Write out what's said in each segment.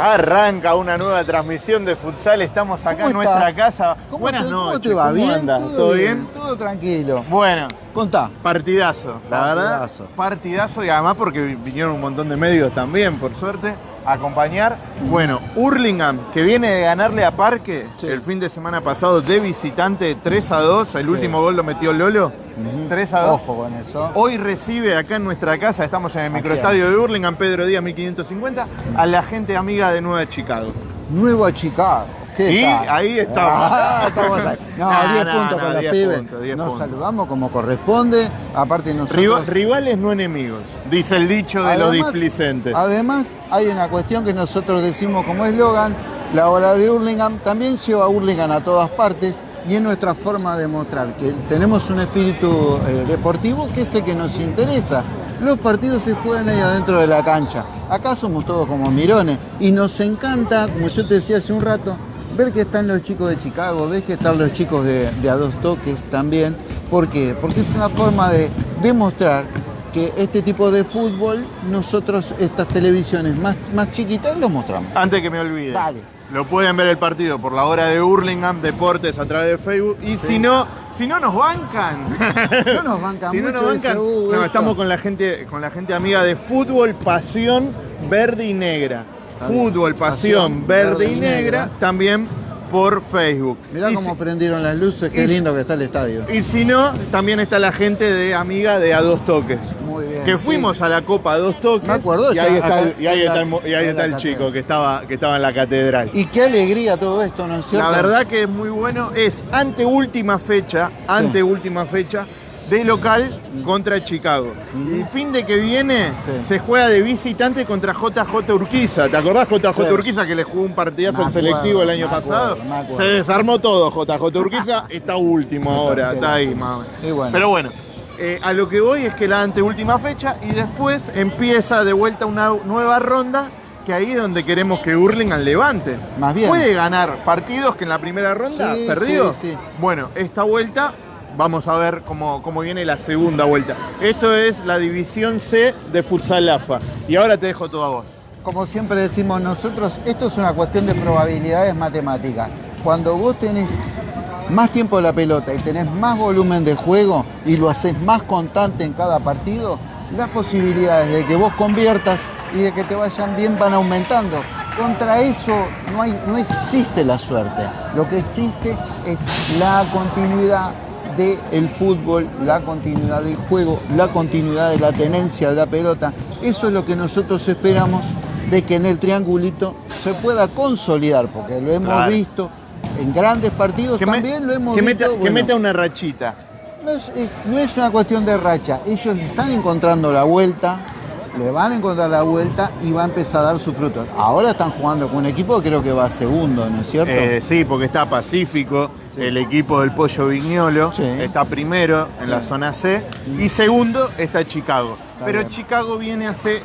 Arranca una nueva transmisión de futsal. Estamos acá en nuestra casa. ¿Cómo Buenas te, noches. ¿Cómo te va? ¿Bien? andas? ¿Todo bien? Todo tranquilo. Bueno, Contá. partidazo, la verdad. Partidazo. Partidazo y además porque vinieron un montón de medios también, por suerte, acompañar. Bueno, Hurlingham, que viene de ganarle a Parque Sí. el fin de semana pasado de visitante 3 a 2. El Sí. último gol lo metió Lolo. 3 a 2. Ojo con eso. Hoy recibe acá en nuestra casa, estamos en el ¿A microestadio de Hurlingham, Pedro Díaz 1550, a la gente amiga de Nueva Chicago. Nueva Chicago. ¿Qué Y ahí estamos. Ah, estamos ahí. No, No, 10 no, puntos con los 10 pibes. puntos, 10 Nos puntos. saludamos como corresponde. Aparte nosotros... Riva- rivales no enemigos, dice el dicho de los displicentes. Además, hay una cuestión que nosotros decimos como eslogan, la hora de Hurlingham también lleva a Hurlingham a todas partes y es nuestra forma de mostrar que tenemos un espíritu eh, deportivo que es el que nos interesa. Los partidos se juegan ahí adentro de la cancha. Acá somos todos como mirones y nos encanta, como yo te decía hace un rato, ver que están los chicos de Chicago, ves que están los chicos de, de a dos toques también. ¿Por qué? Porque es una forma de demostrar que este tipo de fútbol, nosotros estas televisiones más, más chiquitas los mostramos. Antes que me olvide, Dale. lo pueden ver el partido por la hora de Hurlingham Deportes a través de Facebook. Y si no, si no nos bancan. No nos bancan si no nos bancan, "Uh, no, esto". estamos con la gente, con la gente amiga de Fútbol Pasión Verde y Negra. Fútbol Pasión, Verde, y Negra, también por Facebook. Mirá Y cómo si- prendieron las luces, qué y lindo que está el estadio. Y si no, también está la gente de amiga de A Dos Toques. Muy bien. Que fuimos sí. a la Copa a Dos Toques. Me acuerdo, y ahí está, el, y ahí en está la- el mo- y ahí en está la el chico que estaba, que estaba en la catedral. Y qué alegría todo esto, ¿no es cierto? La verdad que es muy bueno. Es ante última fecha, ante última fecha de local contra Chicago. El fin de que viene Sí. se juega de visitante contra JJ Urquiza. ¿Te acordás JJ Sí. Urquiza que le jugó un partidazo al selectivo el año me pasado? acuerdo, me acuerdo. Se desarmó todo JJ Urquiza, está último ahora, está ahí más bueno. Pero bueno, eh, a lo que voy es que la anteúltima fecha y después empieza de vuelta una nueva ronda que ahí es donde queremos que Hurlingham levante. Más bien. Puede ganar partidos que en la primera ronda Sí, perdió. sí, sí. Bueno, esta vuelta vamos a ver cómo, cómo viene la segunda vuelta. Esto es la división C de Futsal AFA. Y ahora te dejo todo a vos. Como siempre decimos nosotros, esto es una cuestión de probabilidades matemáticas. Cuando vos tenés más tiempo de la pelota y tenés más volumen de juego y lo haces más constante en cada partido, las posibilidades de que vos conviertas y de que te vayan bien van aumentando. Contra eso no, hay, no existe la suerte. Lo que existe es la continuidad del fútbol, la continuidad del juego, la continuidad de la tenencia de la pelota. Eso es lo que nosotros esperamos de que en el triangulito se pueda consolidar, porque lo hemos Claro. visto en grandes partidos, Que, me- también lo hemos que visto. meta, que meta una rachita. no es, es- no es una cuestión de racha, ellos están encontrando la vuelta, le van a encontrar la vuelta y va a empezar a dar sus frutos. Ahora están jugando con un equipo que creo que va segundo, ¿no es cierto? Eh, sí, porque está Pacífico, Sí. el equipo del Pollo Viñolo, Sí. está primero en Sí. la zona C, y segundo está Chicago. Está Pero bien. Chicago viene hace,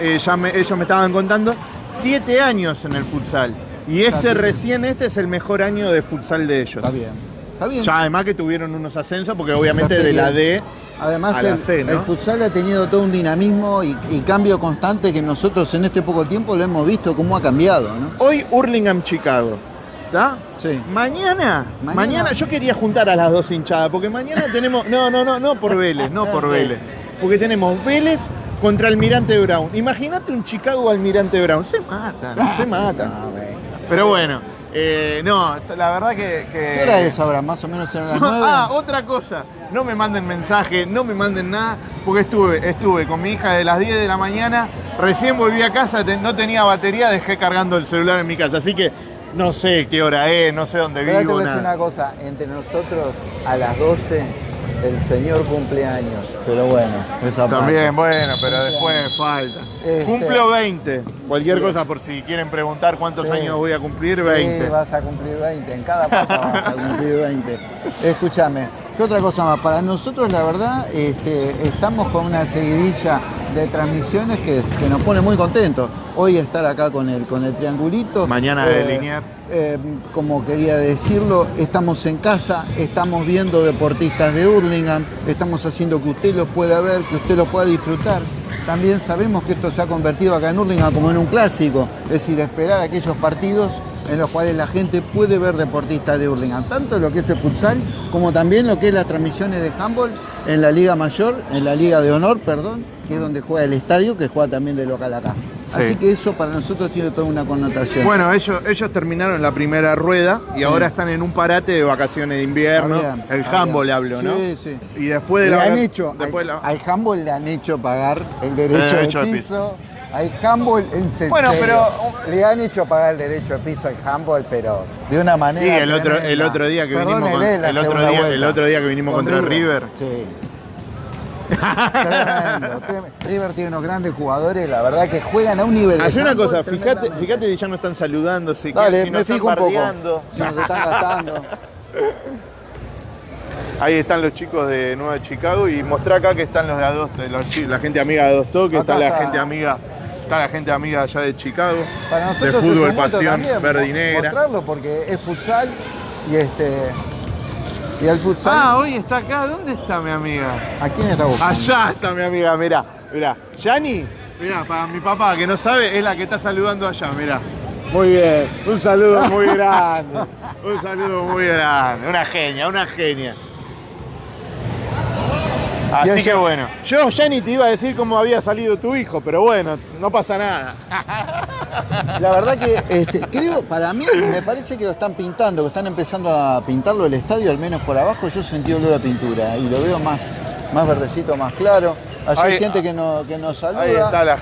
eh, ya me- ellos me estaban contando, siete años en el futsal. Y Está este bien. recién, este es el mejor año de futsal de ellos. Está bien. Está bien. Ya además que tuvieron unos ascensos, porque obviamente de la. D Además, a la el, C, ¿no? el futsal ha tenido todo un dinamismo y, y cambio constante que nosotros en este poco tiempo lo hemos visto cómo ha cambiado, ¿no? Hoy Hurlingham Chicago. ¿Está? Sí. Mañana, Mañana. mañana, yo quería juntar a las dos hinchadas, porque mañana tenemos. No, no, no, no por Vélez, no por. Vélez. Porque tenemos Vélez contra Almirante Brown. Imagínate un Chicago Almirante Brown. Se matan, se matan. Bueno. Pero bueno, eh, no, la verdad que. que- ¿Qué hora es ahora? Más o menos eran las nueve. Ah, otra cosa. No me manden mensaje, no me manden nada, porque estuve, estuve con mi hija de las 10 de la mañana, recién volví a casa, no tenía batería, dejé cargando el celular en mi casa, así que no sé qué hora es, no sé dónde Pero ahora te vivo, voy a decir una cosa, entre nosotros a las 12 el señor cumpleaños, pero bueno, esa También, parte. bueno, pero después falta. Este- Cumplo 20. Cualquier cosa por si quieren preguntar cuántos Sí. años voy a cumplir, Sí, 20. vas a cumplir 20, en cada pata vas a cumplir 20. Escúchame, ¿qué otra cosa más? Para nosotros, la verdad, este, estamos con una seguidilla de transmisiones que, que nos pone muy contentos. Hoy estar acá con el, con el triangulito. Mañana de Liniers. eh, como quería decirlo, estamos en casa, estamos viendo deportistas de Hurlingham, estamos haciendo que usted los pueda ver, que usted los pueda disfrutar. también sabemos que esto se ha convertido acá en Hurlingham como en un clásico, es decir, esperar aquellos partidos en los cuales la gente puede ver deportistas de Hurlingham, tanto lo que es el futsal como también lo que es las transmisiones de handball en la Liga Mayor, en la Liga de Honor, perdón, que es donde juega el estadio, que juega también de local acá. Sí. Así que eso para nosotros tiene toda una connotación. Bueno, ellos, ellos terminaron la primera rueda y Sí. ahora están en un parate de vacaciones de invierno. El handball bien. hablo, ¿no? Sí, sí. Y después de le la han hecho, después al, la- al handball le han hecho pagar el derecho, derecho de de piso. Al handball en serio. Bueno, pero- Le han hecho pagar el derecho de piso al handball, pero de una manera. Sí, el otro, el otro día que vinimos con- Perdónele la el otro día, vuelta. el otro día que vinimos Con contra River. Sí. Tremendo, tremendo. River tiene unos grandes jugadores, la verdad que juegan a un nivel. de Haz una cosa, fíjate, fíjate que ya no están saludando, si, Dale, si me nos están fijo un poco. Si nos están gastando. Ahí están los chicos de Nueva Chicago y mostrá acá que están los de Adosto, los la gente amiga de Adosto, que Acá está la está. gente amiga, está la gente amiga allá de Chicago, Para de nosotros fútbol, pasión, también verde y negra. Mostrarlo porque es futsal y este. Y el futsal. Ah, hoy está acá, ¿dónde está mi amiga? ¿A quién está buscando? Allá está mi amiga, mirá, mirá. Yani, mirá, para mi papá que no sabe, es la que está saludando allá, mirá. Muy bien, un saludo muy grande, un saludo muy grande, una genia, una genia. Así que bueno, yo Yani te iba a decir cómo había salido tu hijo, pero bueno, no pasa nada. La verdad que este, creo, para mí, me parece que lo están pintando, que están empezando a pintarlo el estadio, al menos por abajo. Yo sentí olor a pintura y lo veo más, más verdecito, más claro. Allá hay gente que, no, que nos saluda. Ahí está la,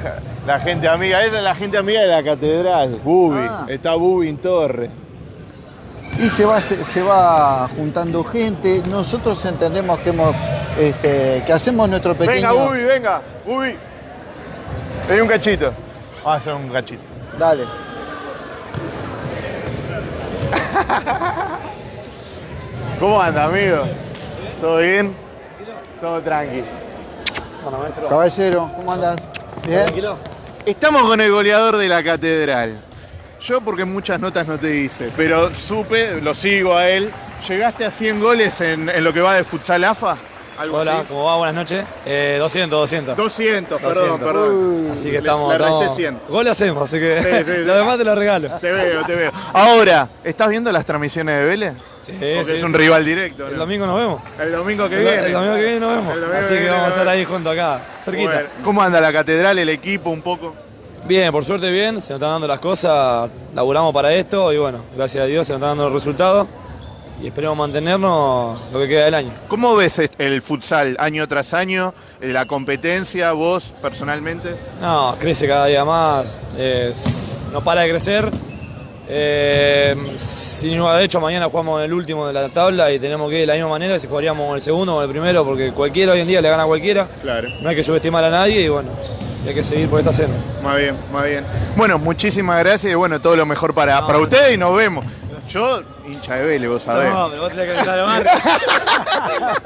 la gente amiga, esa es la gente amiga de la catedral, Bubi, Ah. está Bubi en Torre. Y se va, se, se va juntando gente. Nosotros entendemos que hemos, este, que hacemos nuestro pequeño. Venga, Bubi, venga, Bubi. Pedí un cachito. Vamos a hacer un cachito. Dale. ¿Cómo anda, amigo? ¿Todo bien? Todo tranqui. Caballero, ¿cómo andas? ¿Bien? Estamos con el goleador de la catedral. Yo porque muchas notas no te hice, pero supe, lo sigo a él. ¿Llegaste a 100 goles en, en lo que va de futsal AFA? ¿Algo Hola, así? ¿cómo va? Buenas noches. Eh, 200, 200. 200, perdón, 200. perdón. Así que estamos. le estamos- 100. Gol hacemos, así que Sí, sí, lo demás te lo regalo. Te veo, te veo. Ahora, ¿estás viendo las transmisiones de Vélez? Sí, Porque sí, es un sí. rival directo. El ¿no? domingo nos vemos. El domingo que El, viene. el domingo que viene nos vemos. El Así que vamos a estar ahí junto acá, cerquita. Bueno, ¿Cómo anda la catedral, el equipo un poco? Bien, por suerte bien, se nos están dando las cosas, laburamos para esto y bueno, gracias a Dios se nos están dando los resultados y esperemos mantenernos lo que queda del año. ¿Cómo ves el futsal año tras año? eh, La competencia, vos personalmente. No, crece cada día más, no para de crecer. Eh, sin lugar de hecho, mañana jugamos en el último de la tabla y tenemos que ir de la misma manera si jugaríamos en el segundo o el primero, porque cualquiera hoy en día le gana a cualquiera. Claro. No hay que subestimar a nadie y bueno, hay que seguir por esta senda. Más bien, más bien. Bueno, muchísimas gracias y bueno, todo lo mejor para, para ustedes y nos vemos. Yo, hincha de Vélez, vos sabés. pero vos tenés que gritar a marca.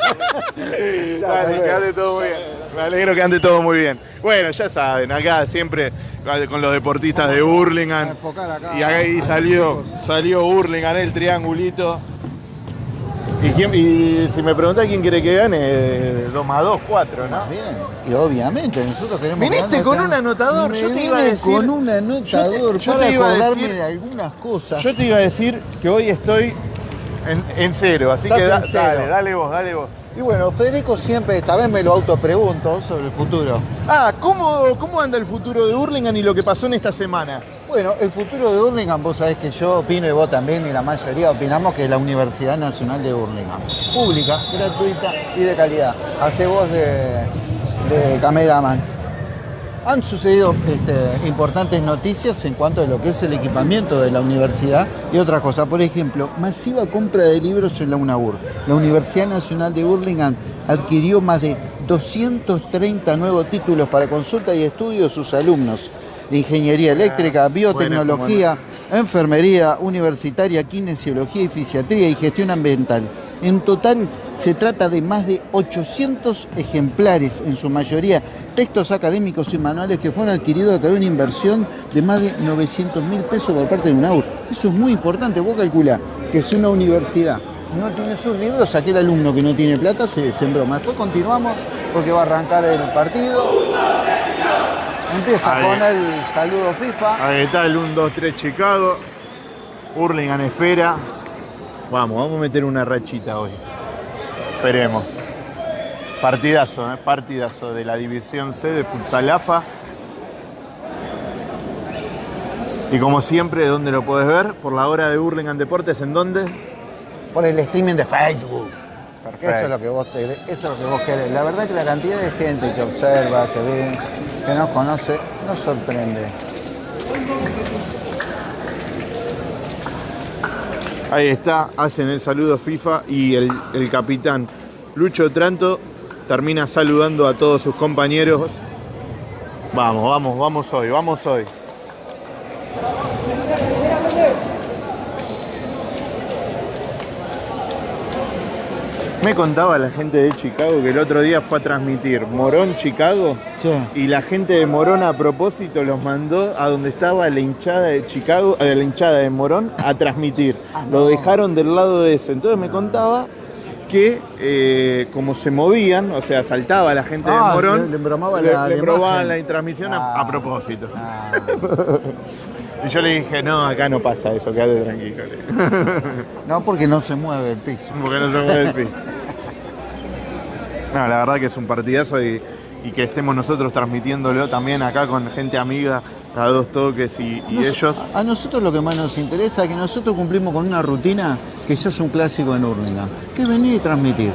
Dale, que ande todo muy bien. Me alegro que ande todo muy bien. Bueno, ya saben, acá siempre con los deportistas de Hurlingham. enfocar acá. Y ahí salió, salió Hurlingham, el triangulito. ¿Y, quién- y si me preguntás quién quiere que gane, 2 más 2, 4, ¿no? Más bien. Y obviamente, nosotros queremos. Viniste con un anotador, Me yo te iba a decir- Con un anotador yo te para iba a acordarme decir- de algunas cosas. Yo te iba a decir que hoy estoy en, en cero, así Estás que da- en cero. dale, dale vos, dale vos. Y bueno, Federico siempre, esta vez me lo autopregunto sobre el futuro. Ah, ¿cómo, ¿cómo anda el futuro de Hurlingham y lo que pasó en esta semana? Bueno, el futuro de Hurlingham, vos sabés que yo opino y vos también, y la mayoría opinamos que es la Universidad Nacional de Hurlingham. Pública, gratuita y de calidad. Hace voz de, de cameraman. Han sucedido este, importantes noticias en cuanto a lo que es el equipamiento de la universidad y otra cosa. Por ejemplo, masiva compra de libros en la UNAUR. La Universidad Nacional de Hurlingham adquirió más de 230 nuevos títulos para consulta y estudio de sus alumnos de ingeniería eléctrica, biotecnología, enfermería universitaria, kinesiología y fisiatría y gestión ambiental. En total se trata de más de 800 ejemplares, en su mayoría textos académicos y manuales que fueron adquiridos a través de una inversión de más de 900 mil pesos por parte de UNAUR. Eso es muy importante, vos calculá que si una universidad no tiene sus libros, aquel alumno que no tiene plata se desembroma. Después continuamos porque va a arrancar el partido. Empieza Ahí. con el saludo FIFA. Ahí está el 1-2-3 Chicago. Hurlingham espera. Vamos, vamos a meter una rachita hoy. Esperemos. Partidazo, ¿eh? partidazo de la división C de Futsal AFA. Y como siempre, ¿dónde lo puedes ver? Por la hora de Hurlingham Deportes, ¿en dónde? Por el streaming de Facebook. Perfecto. Eso es lo que vos te- eso es lo que vos querés. La verdad que la cantidad de gente que observa, que ve, que nos conoce, nos sorprende. Ahí está, hacen el saludo FIFA y el, el capitán Lucho Tranto termina saludando a todos sus compañeros. Vamos, vamos, vamos hoy, vamos hoy. Me contaba la gente de Chicago que el otro día fue a transmitir Morón Chicago Sí. y la gente de Morón a propósito los mandó a donde estaba la hinchada de Chicago, eh, la hinchada de Morón a transmitir. Ah, Lo dejaron del lado de ese. Entonces me contaba que eh, como se movían, o sea, saltaba la gente Ah, de Morón, le- le la- le la la transmisión a, Ah. a propósito. Ah, Y yo le dije, no, acá no pasa eso, quédate tranquilo. no, porque no se mueve el piso. Porque no se mueve el piso. No, la verdad que es un partidazo y, y que estemos nosotros transmitiéndolo también acá con gente amiga a dos toques y, y Nos- ellos. A nosotros lo que más nos interesa es que nosotros cumplimos con una rutina que ya es un clásico en Hurlingham, que es venir y transmitir.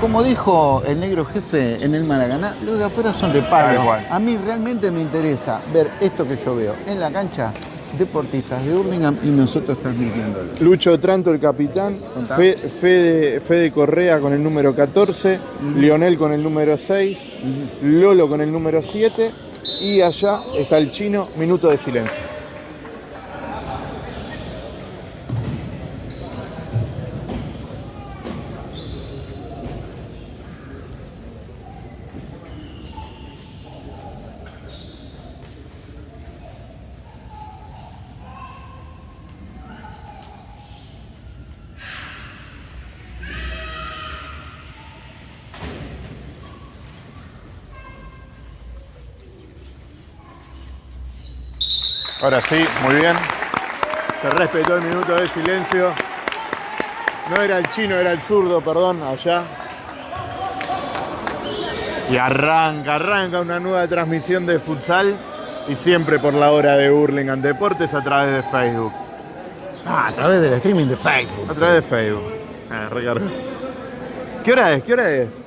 Como dijo el negro jefe en el Maracaná, los de afuera son de palo. A mí realmente me interesa ver esto que yo veo en la cancha, deportistas de Hurlingham y nosotros transmitiéndolo. Lucho Tranto, el capitán, Contá. Fe- Fede, Fede Correa con el número 14, Lionel con el número 6, Lolo con el número 7 y allá está el chino, minuto de silencio. Ahora sí, muy bien. Se respetó el minuto de silencio. No era el chino, era el zurdo, perdón, allá. Y arranca, arranca una nueva transmisión de futsal y siempre por la hora de Hurlingham Deportes a través de Facebook. Ah, a través del streaming de Facebook. A través de Facebook. Ah, recargo. ¿Qué hora es? ¿Qué hora es?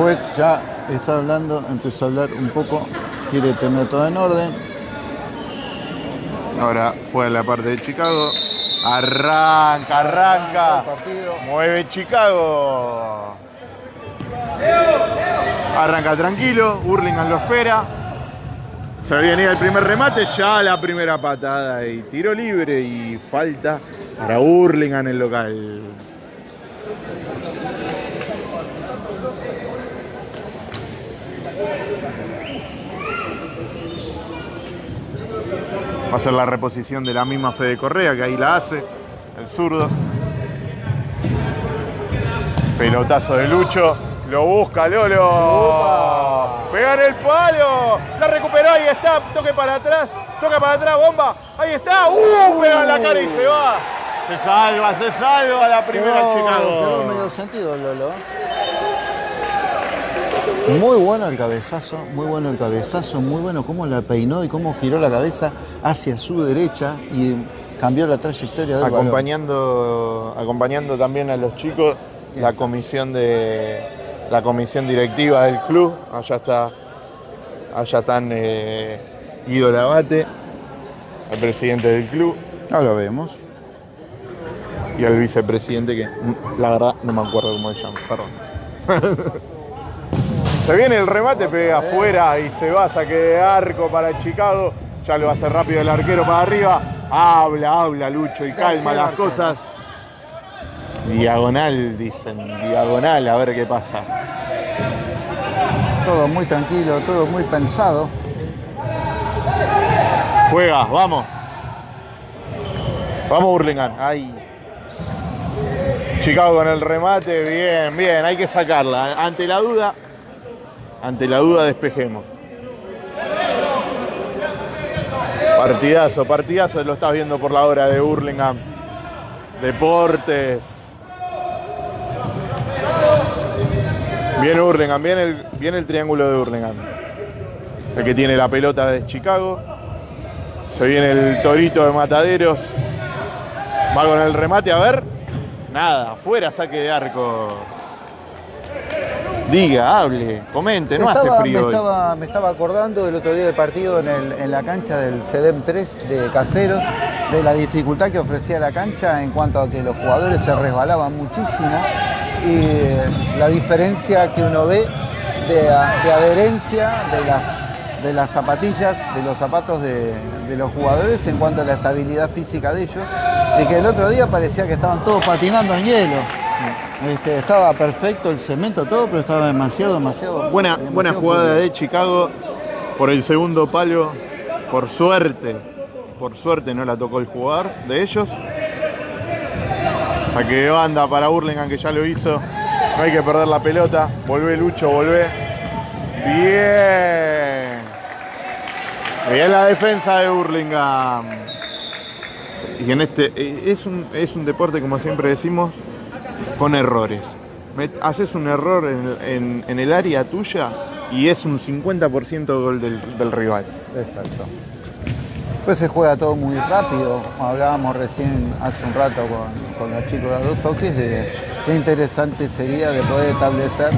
Juez ya está hablando, empezó a hablar un poco, quiere tener todo en orden. Ahora fue a la parte de Chicago. Arranca, arranca. Mueve Chicago. Arranca tranquilo, Hurlingham lo espera. Se venía el primer remate, ya la primera patada y tiro libre y falta para Hurlingham el local. Va a ser la reposición de la misma Fede Correa, que ahí la hace, el zurdo. Pelotazo de Lucho, lo busca Lolo. Pegar el palo, la recuperó, ahí está, toque para atrás, toque para atrás, bomba, ahí está, ¡uh! Pega en la cara y se va. Se salva, se salva la primera Quedó, quedó Chicago. medio sentido Lolo. Muy bueno el cabezazo, muy bueno el cabezazo, muy bueno cómo la peinó y cómo giró la cabeza hacia su derecha y cambió la trayectoria del acompañando, acompañando también a los chicos la comisión de la comisión directiva del club. Allá está, allá están eh, Guido Labate, el presidente del club, No lo vemos. y el vicepresidente que la verdad no me acuerdo cómo se llama, perdón. se viene el remate, pega afuera y se va, saque de arco para Chicago. Ya lo hace rápido el arquero para arriba. Habla, habla, Lucho, y calma las cosas. Diagonal, dicen, diagonal, a ver qué pasa. Todo muy tranquilo, todo muy pensado. Juega, vamos. Vamos, Burlingame. Ay. Chicago con el remate, bien, bien, hay que sacarla. Ante la duda, ante la duda despejemos. Partidazo, partidazo, lo estás viendo por la hora de Burlingame. Deportes. Viene Burlingame, viene el, viene el triángulo de Burlingame. El que tiene la pelota es Chicago. Se viene el torito de Mataderos. Va con el remate, a ver. Nada, afuera, saque de arco. Diga, hable, comente, no hace Estaba- frío me, hoy. estaba, me estaba acordando del otro día del partido en, el- en la cancha del CEDEM 3 de Caseros, de la dificultad que ofrecía la cancha en cuanto a que los jugadores se resbalaban muchísimo y eh, la diferencia que uno ve de, de adherencia de las, de las zapatillas, de los zapatos de, de los jugadores en cuanto a la estabilidad física de ellos, y que el otro día parecía que estaban todos patinando en hielo. Este, estaba perfecto el cemento, todo, pero estaba demasiado, demasiado. Buena, demasiado buena jugada de Chicago por el segundo palo. Por suerte, por suerte no la tocó el jugador de ellos. Saque de banda para Burlingame que ya lo hizo. No hay que perder la pelota. Volvé Lucho, volvé. Bien. Bien la defensa de Burlingame. Y en este eh, es un, es un deporte, como siempre decimos, con errores. Haces un error en, en- en el área tuya y es un 50% gol del, del rival. Exacto. Pues se juega todo muy rápido. Hablábamos recién hace un rato con, con los chicos de los dos toques de qué interesante sería de poder establecer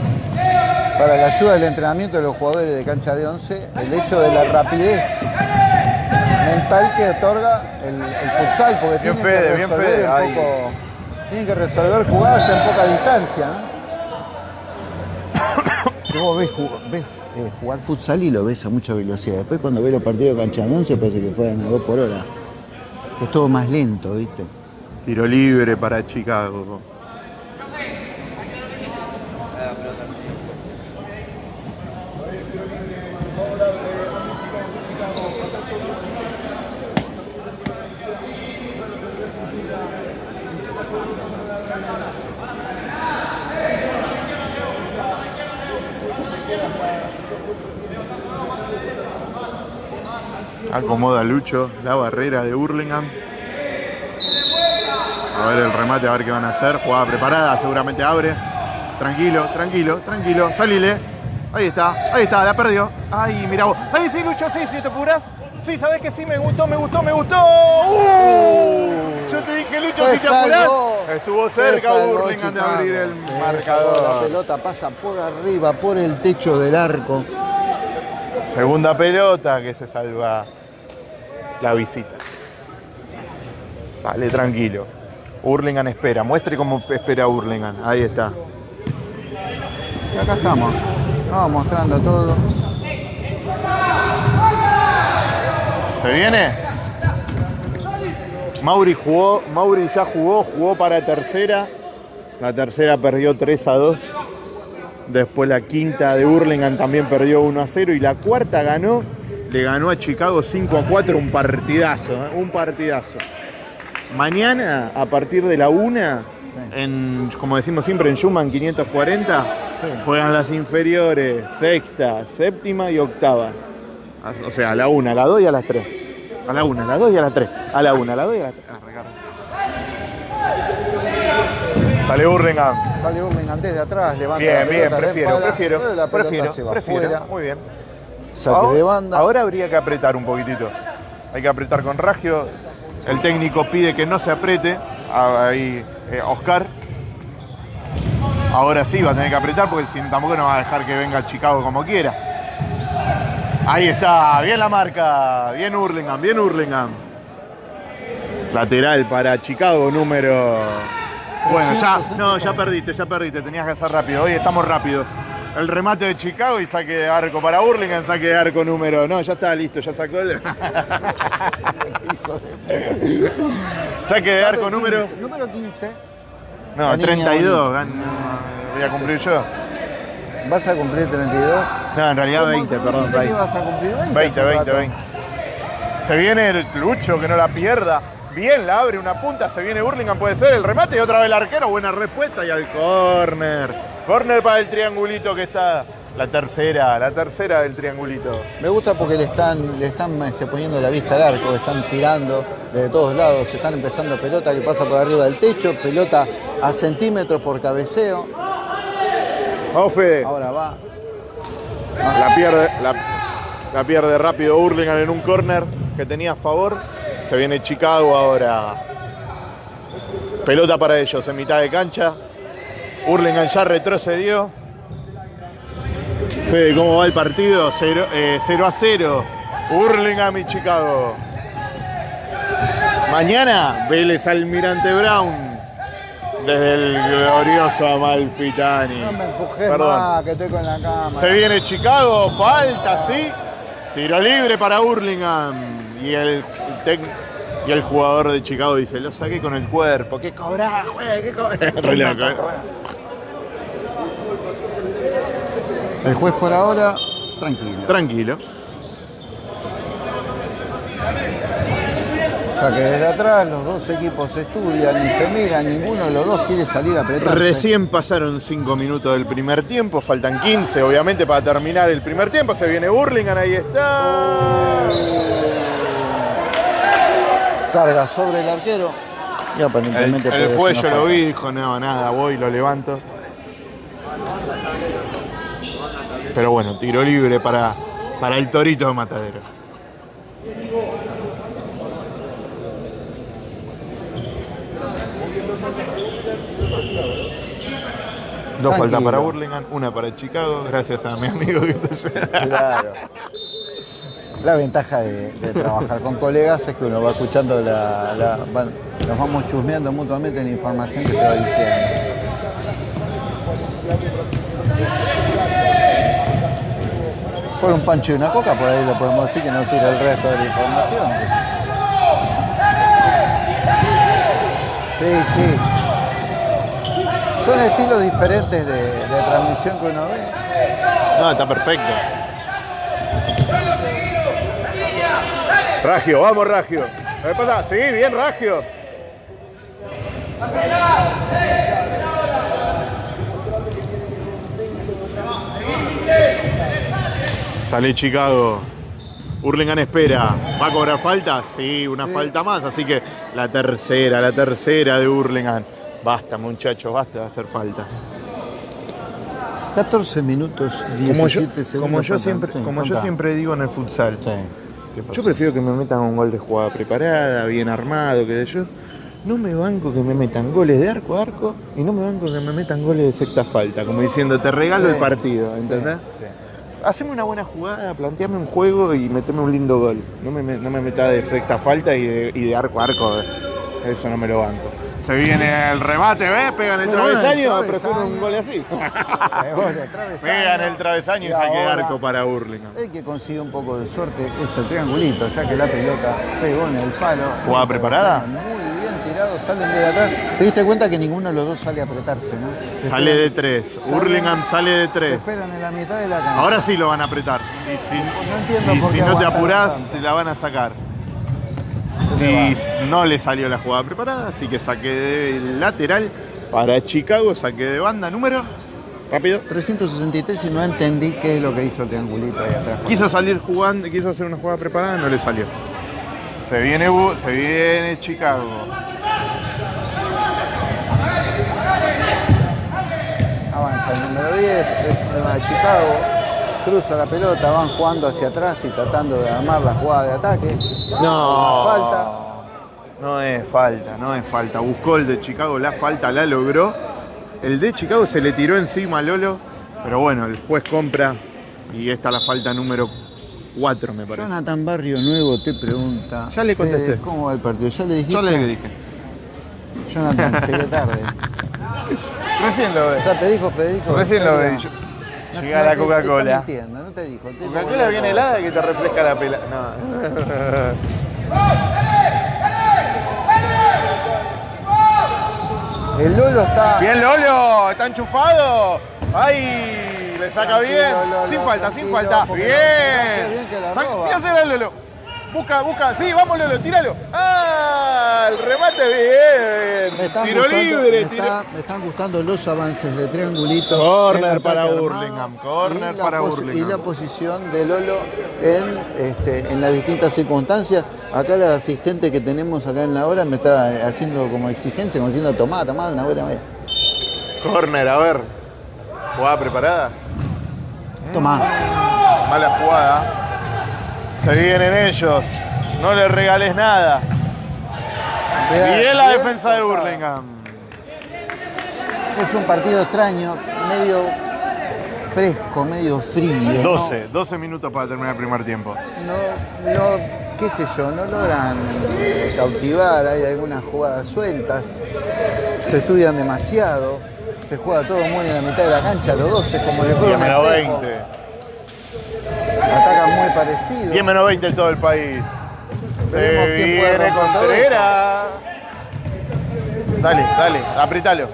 para la ayuda del entrenamiento de los jugadores de cancha de 11 el hecho de la rapidez mental que otorga el, el futsal, porque Bien, tienen Fede, que bien, Fede, un ahí. Tienen que resolver jugadas en poca distancia. ¿no? Vos ves, eh, jugar futsal y lo ves a mucha velocidad. Después cuando ves los partidos de cancha de 11 parece que fueran a 2 por hora. Es todo más lento, ¿viste? Tiro libre para Chicago. Acomoda Lucho la barrera de Burlingame. A ver el remate, a ver qué van a hacer. Jugada preparada, seguramente abre. Tranquilo, tranquilo, tranquilo. Salile. Ahí está, ahí está, la perdió. Ay, mira vos. Ahí sí, Lucho, sí, si te apuras. Sí, sabes que sí, me gustó, me gustó, me gustó. ¡Uh! Yo te dije, Lucho, Se si te apurás. Estuvo cerca Burlingame de abrir el salvó. La marcador. pelota pasa por arriba, por el techo del arco. Segunda pelota que se salva la visita. Sale tranquilo. Hurlingham espera. Muestre cómo espera Hurlingham. Ahí está. Y acá estamos. Vamos mostrando todo. ¿Se viene? Mauri jugó, Mauri ya jugó, jugó para tercera. La tercera perdió 3 a 2. Después la quinta de Hurlingham también perdió 1 a 0. Y la cuarta ganó, le ganó a Chicago 5 a 4. Un partidazo, ¿eh? un partidazo. Mañana, a partir de la 1, en, como decimos siempre, en Schumann 540, Sí. juegan las inferiores, sexta, séptima y octava. O sea, a la 1, a la 2 y a las 3. A la 1, a la 2 y a las 3. A la 1, a la 2 y a las 3. Sale Burlingame. Sale Burlingame desde atrás, levanta Bien, la bien, pelota, la prefiero, prefiero, la prefiero, se va prefiero. afuera. Muy bien. Saque ahora, de banda. ahora habría que apretar un poquitito. Hay que apretar con Ragio. El técnico pide que no se apriete. Ahí, eh, Oscar. Ahora sí va a tener que apretar porque si, tampoco no va a dejar que venga Chicago como quiera. Ahí está, bien la marca. Bien Hurlingham, bien Hurlingham. Lateral para Chicago, número. Bueno, ya, no, ya perdiste, ya perdiste, tenías que hacer rápido. Hoy estamos rápido. el remate de Chicago y saque de arco para Burlingame, saque de arco número. No, ya está listo, ya sacó el. saque de arco número. Número 15. No, La niña 32. gan- Voy a cumplir yo. ¿Vas a cumplir 32? No, en realidad 20, ¿Cómo perdón. dijiste que 20, ibas a cumplir 20? 20, hace 20. rato? 20. Se viene el Lucho, que no la pierda. Bien, la abre una punta, se viene Burlingame, puede ser el remate y otra vez el arquero. Buena respuesta y al córner. Córner para el triangulito que está. La tercera, la tercera del triangulito. Me gusta porque le están, le están este, poniendo la vista al arco, están tirando de todos lados, están empezando pelota que pasa por arriba del techo, pelota a centímetros por cabeceo. Fede. Ahora va. La pierde, la, la pierde rápido Burlingame en un córner que tenía a favor. Se viene Chicago ahora. Pelota para ellos en mitad de cancha. Burlingame ya retrocedió. Fede, ¿cómo va el partido? 0, a 0. Burlingame y Chicago. Mañana Vélez Almirante Brown. Desde el glorioso Amalfitani. No me empujes Perdón. más, que estoy con la cámara. Se viene Chicago, falta, sí. Tiro libre para Burlingame. Y el, tec- y el jugador de Chicago dice, lo saqué con el cuerpo. ¿Qué cobrás, güey? ¿Qué cobrás? Re loco, ¿eh? El juez por ahora, tranquilo. Tranquilo. O sea que desde atrás los dos equipos estudian y se miran, ninguno de los dos quiere salir a apretar. Recién pasaron 5 minutos del primer tiempo, faltan 15 obviamente para terminar el primer tiempo. Se viene Burlingame, ahí está. Carga sobre el arquero y El, aparentemente el una yo lo vi, dijo, no, nada, voy, lo levanto. Pero bueno, tiro libre para, para el torito de Matadero. Dos faltas para Burlingame, una para Chicago, gracias a mi amigo que está Claro. La ventaja de, de trabajar con colegas es que uno va escuchando la, la- van- nos vamos chusmeando mutuamente la información que se va diciendo. Por un pancho y una coca, por ahí lo podemos decir que no tira el resto de la información. Sí, sí. Son estilos diferentes de, de transmisión que uno ve. No, está perfecto. Ragio, vamos Ragio. ¿Qué pasa? Sí, bien Ragio. Sale Chicago. Hurlingham espera. ¿Va a cobrar falta? Sí, una falta más. Así que la tercera, la tercera de Hurlingham. Basta, muchachos, basta de hacer faltas. 14 minutos, 17 Como yo, segundos. como yo siempre, Sí, como yo contá. siempre digo en el futsal, Sí. yo prefiero que me metan un gol de jugada preparada, bien armado, que yo. No me banco que me metan goles de arco a arco y no me banco que me metan goles de secta falta, como diciendo, te regalo Sí. el partido, ¿entendés? Haceme una buena jugada, planteame un juego y meteme un lindo gol. No me, no me meta de secta falta y de, y de arco a arco, eso no me lo banco. Se viene el remate, ¿ves? Pegan el travesaño, travesaño. prefiero un gol así. Pegan el travesaño y, saque arco para Burlingame. El que consigue un poco de suerte es el triangulito, ya que la pelota pegó en el palo. ¿Jugada preparada? Muy bien tirado, salen de atrás. Te diste cuenta que ninguno de los dos sale a apretarse, ¿no? Se Sale de tres. Hurlingham sale de tres. esperan en la mitad de la cancha. Ahora sí lo van a apretar. Y si, No y si no te apurás, te la van a sacar. Y no le salió la jugada preparada, así que saque de lateral para Chicago, saque de banda número. Rápido. 363 y no entendí qué es lo que hizo el triangulito ahí atrás. Quiso salir jugando, quiso hacer una jugada preparada, no le salió. Se viene, se viene Chicago. Avanza el número 10, es problema de Chicago. Cruza la pelota, van jugando hacia atrás y tratando de armar la jugada de ataque. No. Falta. No es falta, no es falta. Buscó el de Chicago, la falta la logró. El de Chicago se le tiró encima a Lolo, pero bueno, el juez compra y esta es la falta número 4, me parece. Jonathan Barrio Nuevo te pregunta. Ya le contesté. ¿Cómo va el partido? ¿Ya le dijiste? Yo le dije. Jonathan, llegué tarde. Recién lo ve. ¿Ya te dijo Federico? Recién lo ve. Llega la Coca-Cola. está mintiendo, no te dijo. Coca-Cola viene helada que te refresca la pela. No. El Lolo está. Bien Lolo, está enchufado. ¡Ay! Le saca bien. Sin falta, sin falta. Bien. bien que la roba. Lolo. Busca, busca. Sí, vamos Lolo, tíralo. ¡Ah! El remate bien. Me están, Tiro gustando, libre. me, está- me están gustando los avances de triangulito. Corner para Hurlingham, corner para Hurlingham. Y la posición de Lolo en, este, en las distintas circunstancias. Acá la asistente que tenemos acá en la hora me está haciendo como exigencia, como diciendo, tomá, tomá, una buena vez. Corner, a ver. Jugada preparada. Tomá. Mala jugada. Se vienen ellos. No les regales nada. Bien la defensa de. Hurlingham. Es un partido extraño, medio fresco, medio frío. ¿no? 12, 12 minutos para terminar el primer tiempo. no, no, qué sé yo, no logran eh, cautivar, hay algunas jugadas sueltas, se estudian demasiado, se juega todo muy en la mitad de la cancha, los dos es como le 10 juegan menos 20. Atacan muy parecido. 10 menos 20 en todo el país. Se Veremos quién puede viene Contreras. Dale, dale, apretalo.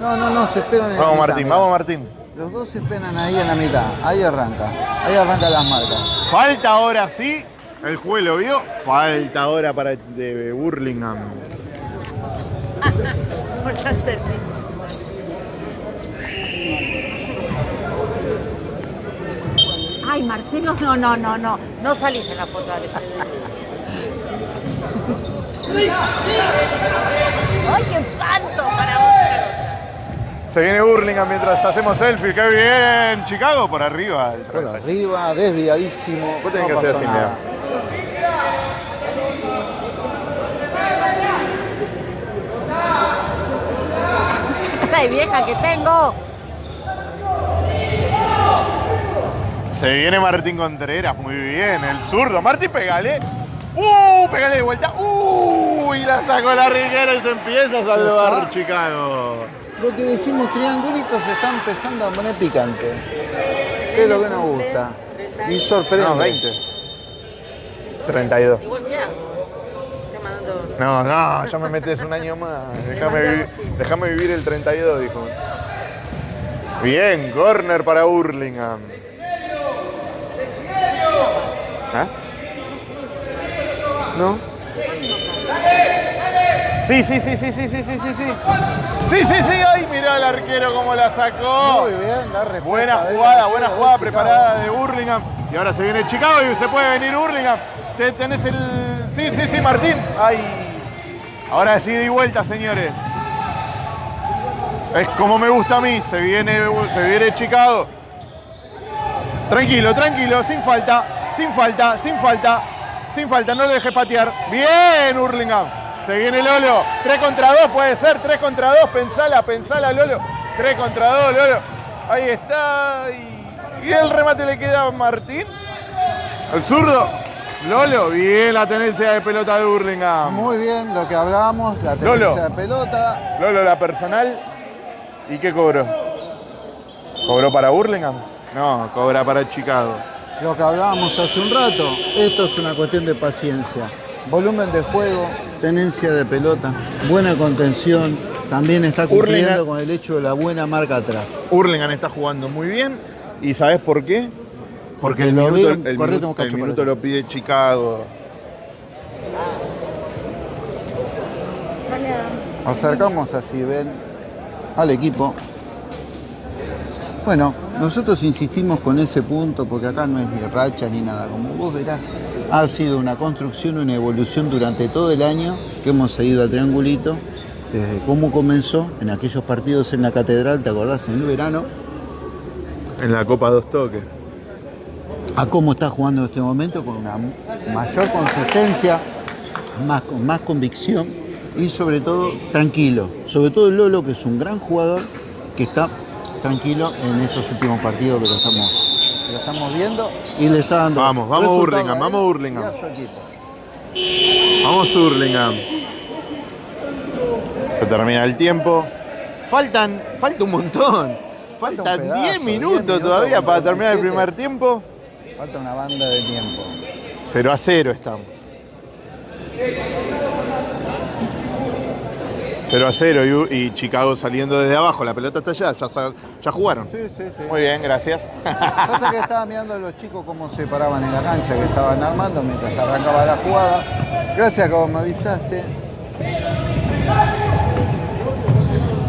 No, no, no, se esperan en Vamos mitad, Martín, vamos Martín. Los dos se esperan ahí en la mitad, ahí arranca, ahí arrancan las marcas. Falta ahora sí. El juez lo vio. Falta ahora para de Burlingame. Por Ay, Marcelo, no, no, no, no. No salís en la foto. dale. Ay, qué espanto para vos. Se viene Burlingame mientras hacemos selfie. ¡Qué bien! Chicago por arriba. el Por arriba, desviadísimo. Vos tenés no que hacer así, nada. De vieja que tengo. Se viene Martín Contreras, muy bien, el zurdo. Martín, pegale. ¡Uh! Pegale de vuelta. ¡Uh! Y la sacó la riguera y se empieza a salvar. Chicago. Lo que decimos triangulitos se está empezando a poner picante. Es lo que nos gusta. Y sorprende. No, 20. 32. Igual queda. Te mandando. No, no, ya me metes un año más. Déjame vivir, déjame vivir el 32, dijo. Bien, corner para Burlingame. ¿Ah? ¿No? Sí, sí, sí, sí, sí, sí, sí, sí, sí. Sí, sí, sí, ay, mirá el arquero cómo la sacó. Muy bien, la respuesta Buena jugada, buena jugada preparada de Burlingame. Y ahora se viene Chicago y se puede venir Burlingame. Te- Tenés el. Sí, sí, sí, Martín. Ay. Ahora sí di vuelta, señores. Es como me gusta a mí. Se viene, se viene Chicago. Tranquilo, tranquilo, sin falta, sin falta, sin falta, sin falta, no lo dejes patear. Bien, Hurlingham. Se viene Lolo. 3 contra 2 puede ser, 3 contra 2. Pensala, pensala, Lolo. 3 contra 2, Lolo. Ahí está. Y, y el remate le queda a Martín. El zurdo. Lolo, bien la tenencia de pelota de Hurlingham. Muy bien, lo que hablábamos, la Lolo. tenencia de pelota. Lolo, la personal. ¿Y qué cobró? ¿Cobró para Hurlingham? No, cobra para Chicago. Lo que hablábamos hace un rato, esto es una cuestión de paciencia. Volumen de juego, tenencia de pelota, buena contención, también está cumpliendo con el hecho de la buena marca atrás. Hurlingham está jugando muy bien. ¿Y sabes por qué? Porque el lo minuto, veo- el el minuto lo pide Chicago. Acercamos así, ven, al equipo. Bueno, nosotros insistimos con ese punto porque acá no es ni racha ni nada. Como vos verás, ha sido una construcción, una evolución durante todo el año que hemos seguido a Triangulito. Desde cómo comenzó en aquellos partidos en la catedral, ¿te acordás? En el verano, En la Copa Dos Toques. a cómo está jugando en este momento con una mayor consistencia, más, con más convicción y sobre todo tranquilo. Sobre todo el Lolo, que es un gran jugador, que está tranquilo en estos últimos partidos que lo estamos, que lo estamos viendo y le está dando. Vamos, vamos Hurlingham, vamos Hurlingham. Vamos Hurlingham. Se termina el tiempo. Faltan, falta un montón. Faltan pedazo, 10 10 minutos minutos todavía para terminar el 47. primer tiempo. Falta una banda de tiempo. 0 a 0 estamos. 0 a 0 y, y Chicago saliendo desde abajo. La pelota está allá, ya, jugaron. Sí, sí, sí. Muy bien, gracias. Pasa que estaba mirando a los chicos cómo se paraban en la cancha, que estaban armando mientras arrancaba la jugada. Gracias como me avisaste.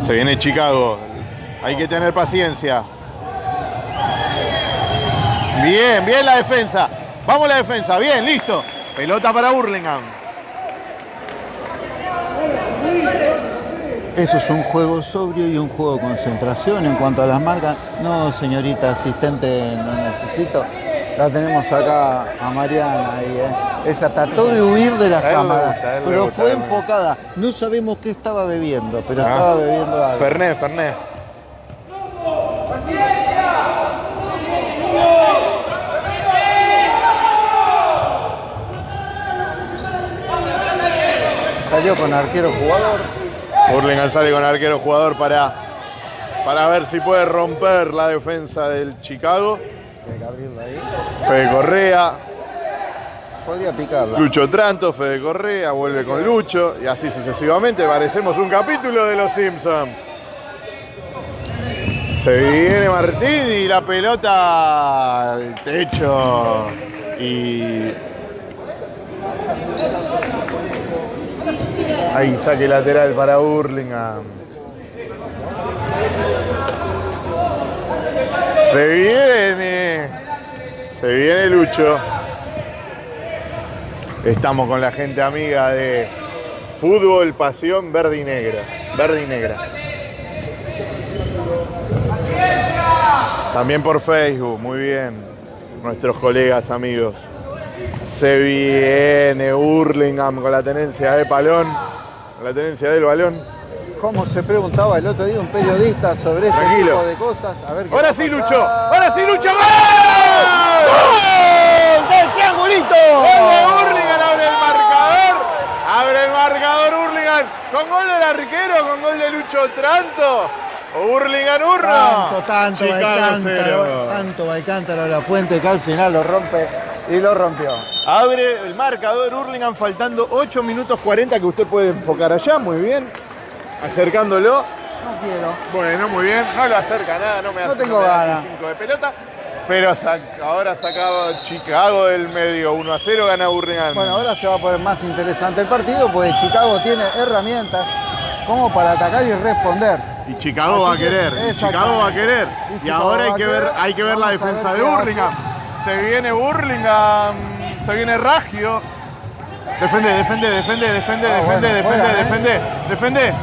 Se viene Chicago. Hay que tener paciencia. Bien, bien la defensa. Vamos la defensa. Bien, listo. Pelota para Burlingame. Eso es un juego sobrio y un juego de concentración. En cuanto a las marcas, no, señorita asistente, no necesito. La tenemos acá a Mariana ahí, ¿eh? Esa trató de huir de las cámaras, gusta, pero gusta, fue enfocada. No sabemos qué estaba bebiendo, pero Ah. estaba bebiendo algo. Fernet, Fernet. Salió con arquero jugador. Burlingame sale con arquero jugador para, para ver si puede romper la defensa del Chicago. Fede Correa, Podía picarla. Lucho Tranto, Fede Correa, vuelve con Lucho y así sucesivamente. Parecemos un capítulo de Los Simpsons. Se viene Martín y la pelota al techo. Y. Ahí saque lateral para Burlingame. Se viene. Se viene Lucho. Estamos con la gente amiga de Fútbol Pasión Verde y Negra. Verde y Negra. También por Facebook, muy bien. Nuestros colegas, amigos. Se viene Hurlingham con la tenencia de balón. Con la tenencia del balón. Como se preguntaba el otro día un periodista sobre este Tranquilo. tipo de cosas. A ver qué Ahora sí, pasar. Lucho. Ahora sí, Lucho. ¡Gol! ¡Del triangulito! Gol de Hurlingham, abre el marcador. Abre el marcador Hurlingham. Con gol del arquero, con gol de Lucho Tranto. Hurlingham 1. Tanto, tanto, Baicántaro, tanto Baicántaro la fuente que al final lo rompe y lo rompió. Abre el marcador Hurlingham faltando 8 minutos 40 que usted puede enfocar allá, muy bien. Acercándolo. No quiero. Bueno, muy bien. No lo acerca nada, no me No hace tengo me da ganas. de pelota. Pero ahora sacaba Chicago del medio, 1 a 0, gana Hurlingham. Bueno, ahora se va a poner más interesante el partido, pues Chicago tiene herramientas como para atacar y responder. Y Chicago va a querer, y. Chicago va a querer. Y ahora hay que ver, hay que ver la defensa ver de. Hurlingham. Se viene Hurlingham, se viene Ragio. Defende, defende, defende, defende, Ah, defende, bueno, defende, juegan, ¿eh? defende, defende.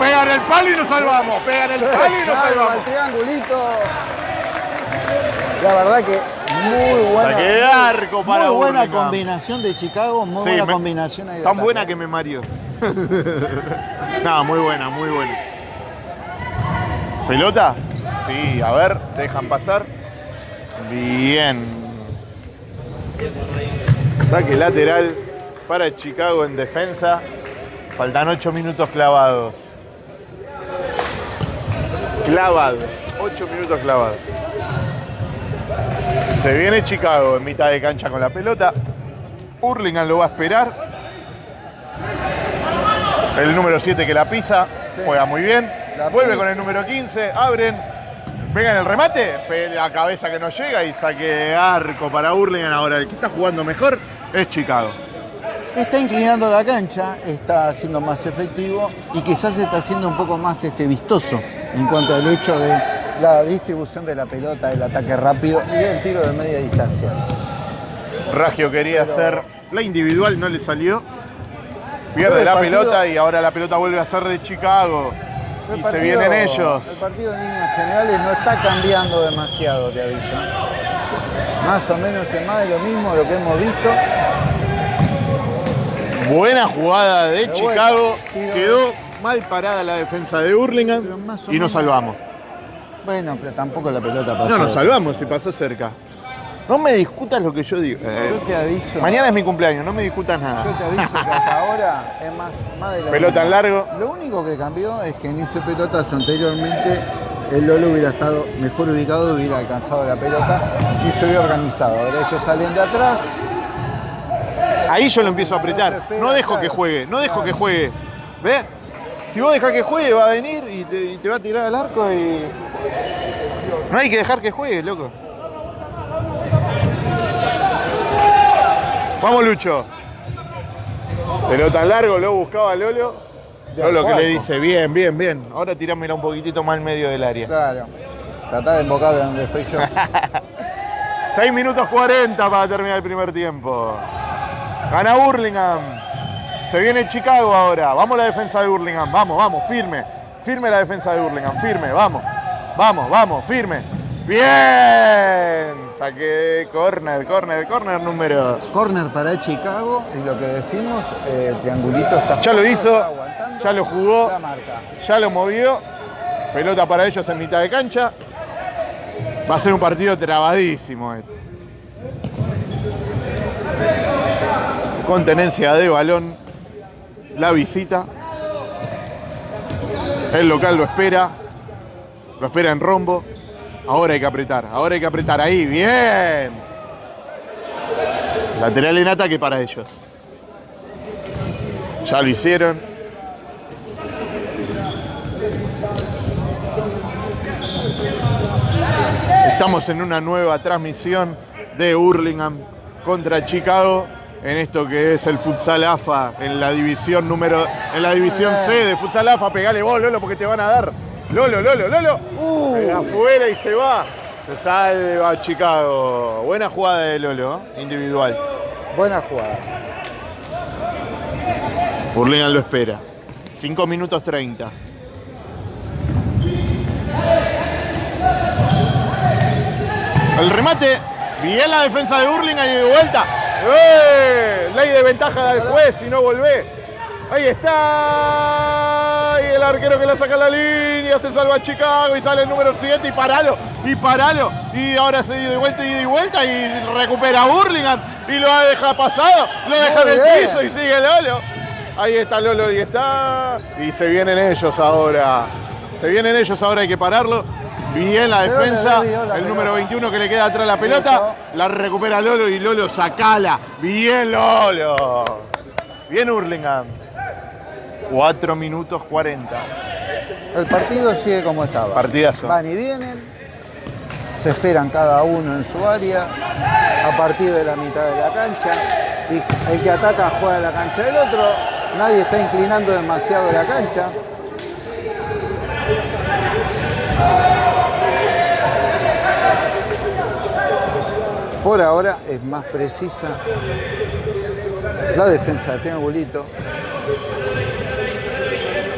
Pegan el palo y nos salvamos. Pegan el palo y nos Salva salvamos. el triangulito. La verdad que muy buena. Saque de arco para Muy buena combinación de Chicago, muy Sí, buena me- combinación ahí Tan buena que me mareó. no, muy buena, muy buena. ¿Pelota? Sí, a ver, dejan pasar. Bien. Saque lateral para Chicago en defensa. Faltan 8 minutos clavados. Clavados. 8 minutos clavados. Se viene Chicago en mitad de cancha con la pelota. Hurlingham lo va a esperar. El número 7 que la pisa, juega muy bien. La Vuelve con el número 15, abren. Pegan el remate, la cabeza que no llega y saque arco para Hurlingham. Ahora el que está jugando mejor es Chicago. Está inclinando la cancha, está siendo más efectivo y quizás está siendo un poco más este, vistoso en cuanto al hecho de la distribución de la pelota, el ataque rápido y el tiro de media distancia. Ragio quería hacer la individual, no le salió. Pierde la partido- pelota y ahora la pelota vuelve a ser de Chicago. Y se vienen ellos. El partido en líneas generales no está cambiando demasiado, te aviso. Más o menos es más de lo mismo de lo que hemos visto. Buena jugada de Pero Chicago. bueno, Quedó mal parada la defensa de Hurlingham y nos menos- salvamos. Bueno, pero tampoco la pelota pasó. No, nos salvamos si pasó cerca. No me discutas lo que yo digo. Yo Eh, te aviso. mañana es mi cumpleaños, no me discutas nada. Yo te aviso que hasta ahora es más, más de lo Pelota en largo. Lo único que cambió es que en ese pelotazo anteriormente el Lolo hubiera estado mejor ubicado, hubiera alcanzado la pelota y se hubiera organizado. Ahora ellos salen de atrás. Ahí yo lo empiezo a apretar. No dejo que juegue, no dejo que juegue. ¿Ves? Si vos dejás que juegue, va a venir y te, y te va a tirar al arco y. No hay que dejar que juegue, loco. Vamos, Lucho. Pelota en largo, lo buscaba Lolo. Lolo que le dice, bien, bien, bien. Ahora tirámela un poquitito más al medio del área. Claro. Tratá de invocarlo donde estoy yo. 6 minutos 40 para terminar el primer tiempo. Gana Burlingame. Se viene Chicago ahora. Vamos la defensa de Burlingame. Vamos, vamos, firme. Firme la defensa de Burlingame. Firme, vamos. Vamos, vamos, firme. Bien. Saqué corner, corner, corner número. Corner para Chicago y lo que decimos, eh, triangulito está. Ya lo hizo, ya lo jugó. Ya lo movió. Pelota para ellos en mitad de cancha. Va a ser un partido trabadísimo este. Con tenencia de balón. La visita. El local lo espera. Lo espera en rombo. Ahora hay que apretar. Ahora hay que apretar. Ahí. Bien. Lateral en ataque para ellos. Ya lo hicieron. Estamos en una nueva transmisión de Hurlingham contra Chicago en esto que es el futsal AFA en la división número en la división C de futsal AFA. Pegale vos, Lolo, porque te van a dar. Lolo, Lolo, Lolo. Eh, afuera y se va. Se salva Chicago. Buena jugada de Lolo, ¿eh? individual. Buena jugada. Hurlingham lo espera. 5 minutos 30. El remate. Bien la defensa de Hurlingham y de vuelta. ¡Eh! Ley de ventaja del juez y no volvé. Ahí está. El arquero que la saca a la línea. Se salva Chicago y sale el número 7 y paralo. Y paralo. Y ahora se dio de vuelta y de vuelta y recupera a Hurlingham. Y lo deja pasado. Lo deja en el bien. piso y sigue Lolo. Ahí está Lolo y está. Y se vienen ellos ahora. Se vienen ellos ahora, hay que pararlo. Bien la defensa. El número pelota. 21 que le queda atrás la pelota. La recupera Lolo y Lolo sacala. Bien Lolo. Bien Hurlingham. 4 minutos 40. El partido sigue como estaba. Partidazo. Van y vienen, se esperan cada uno en su área, a partir de la mitad de la cancha, y el que ataca juega la cancha del otro, nadie está inclinando demasiado la cancha. Por ahora es más precisa la defensa de triangulito.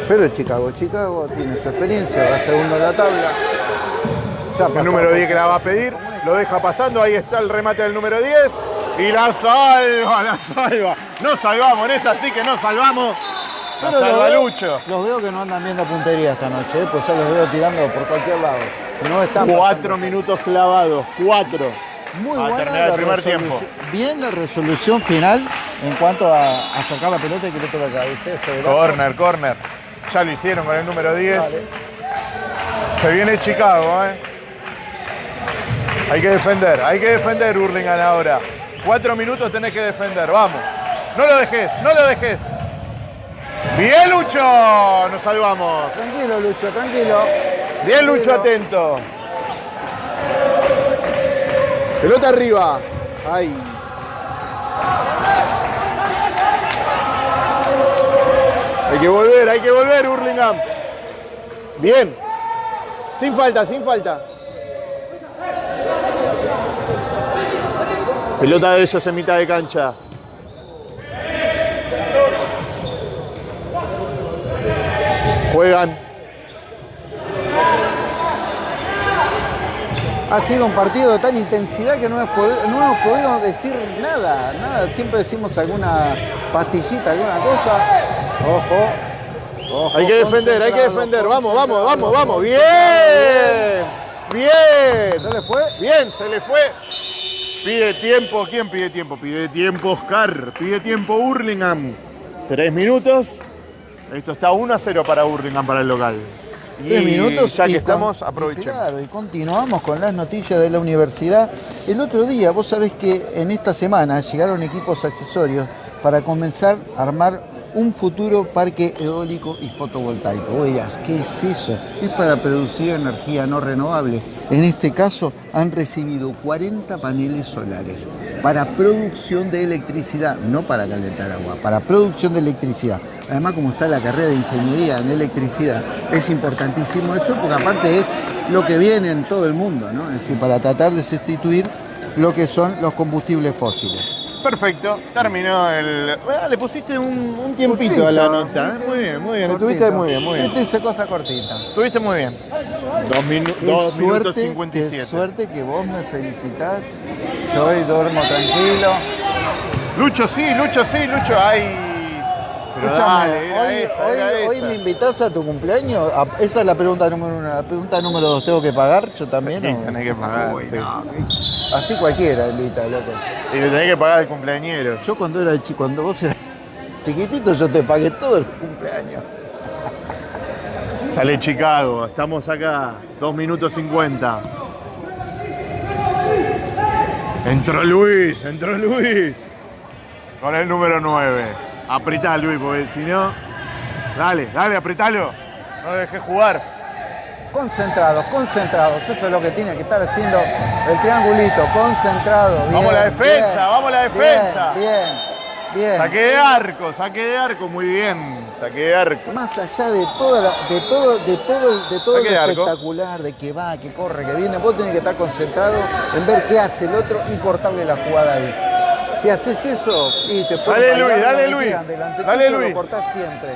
Pero Chicago, Chicago tiene su experiencia, va segundo en la tabla. El número por- 10 que la va a pedir. Lo deja pasando. Ahí está el remate del número 10. Y la salva, la salva. No salvamos, en esa sí que no salvamos. La Pero los salva veo- Lucho. Los veo que no andan viendo puntería esta noche, ¿eh? pues ya los veo tirando por cualquier lado. No están Cuatro pasando. minutos clavados. Cuatro. Muy a buena la primer tiempo. Bien la resolución final en cuanto a, a sacar la pelota y que el otro la arco. Corner, corner. Ya lo hicieron con el número 10. Vale. Se viene Chicago, ¿eh? Hay que defender, hay que defender Hurlingham ahora. Cuatro minutos tenés que defender, vamos. No lo dejes, no lo dejes. Bien, Lucho. Nos salvamos. Tranquilo, Lucho, tranquilo. Bien, Lucho, Tranquilo. atento. Pelota arriba. Ay. Hay que volver, hay que volver, Hurlingham. Bien. Sin falta, sin falta. Pelota de ellos en mitad de cancha. Juegan. Ha sido un partido de tal intensidad que no hemos, podido, no hemos podido decir nada, nada. Siempre decimos alguna pastillita, alguna cosa. Ojo. ojo, Hay que defender, hay que defender. Vamos, vamos, vamos, vamos. Bien. Bien. ¿Se le fue? Bien, se le fue. Pide tiempo. ¿Quién pide tiempo? Pide tiempo Oscar. Pide tiempo Hurlingham. Tres minutos. Esto está 1 a 0 para Hurlingham, para el local. Tres Y minutos. ya que estamos, y aprovechemos. Claro, y continuamos con las noticias de la universidad. El otro día, vos sabés que en esta semana llegaron equipos accesorios para comenzar a armar un futuro parque eólico y fotovoltaico. Dirás, ¿qué es eso? Es para producir energía no renovable. En este caso han recibido 40 paneles solares para producción de electricidad, no para calentar agua, para producción de electricidad. Además, como está la carrera de ingeniería en electricidad, es importantísimo eso porque aparte es lo que viene en todo el mundo, ¿no? Es decir, para tratar de sustituir lo que son los combustibles fósiles. Perfecto, terminó el. Ah, le pusiste un, un tiempito a la nota. ¿eh? Muy bien, muy bien. Estuviste Cortito. muy bien, muy bien. Este dice cosa cortita. Estuviste muy bien. Dos, minu- Qué dos minutos suerte, qué 57. suerte que vos me felicitas. Yo hoy duermo tranquilo. Lucho sí, Lucho sí, Lucho. Ay. Dale, hoy, esa, hoy- era hoy esa. me invitas a tu cumpleaños. A- esa es la pregunta número uno. La pregunta número dos, ¿tengo que pagar? ¿Yo también? Sí, o- tenés que pagar, Uy, sí. no, así cualquiera invita, loco. Y le tenés que pagar al cumpleañero. Yo cuando era chico, cuando vos eras chiquitito, yo te pagué todo el cumpleaños. Sale Chicago, estamos acá, 2 minutos 50. Entró Luis, entró Luis. Con el número 9. Apretá Luis, porque si no. Dale, dale, apretalo. No lo dejé jugar. Concentrados, concentrados. Eso es lo que tiene que estar haciendo el triangulito. Concentrado. Vamos bien, la defensa, bien, vamos la defensa. Bien, bien. bien. Saque de arco, saque de arco, muy bien. Saque de arco. Más allá de toda la- de todo, de todo, de todo lo de arco. espectacular, de que va, que corre, que viene, vos tenés que estar concentrado en ver qué hace el otro y cortarle la jugada ahí. Si haces eso, y te pueden Dale, Luis, dale, Luis. delante Dale, Luis. Lo cortás siempre.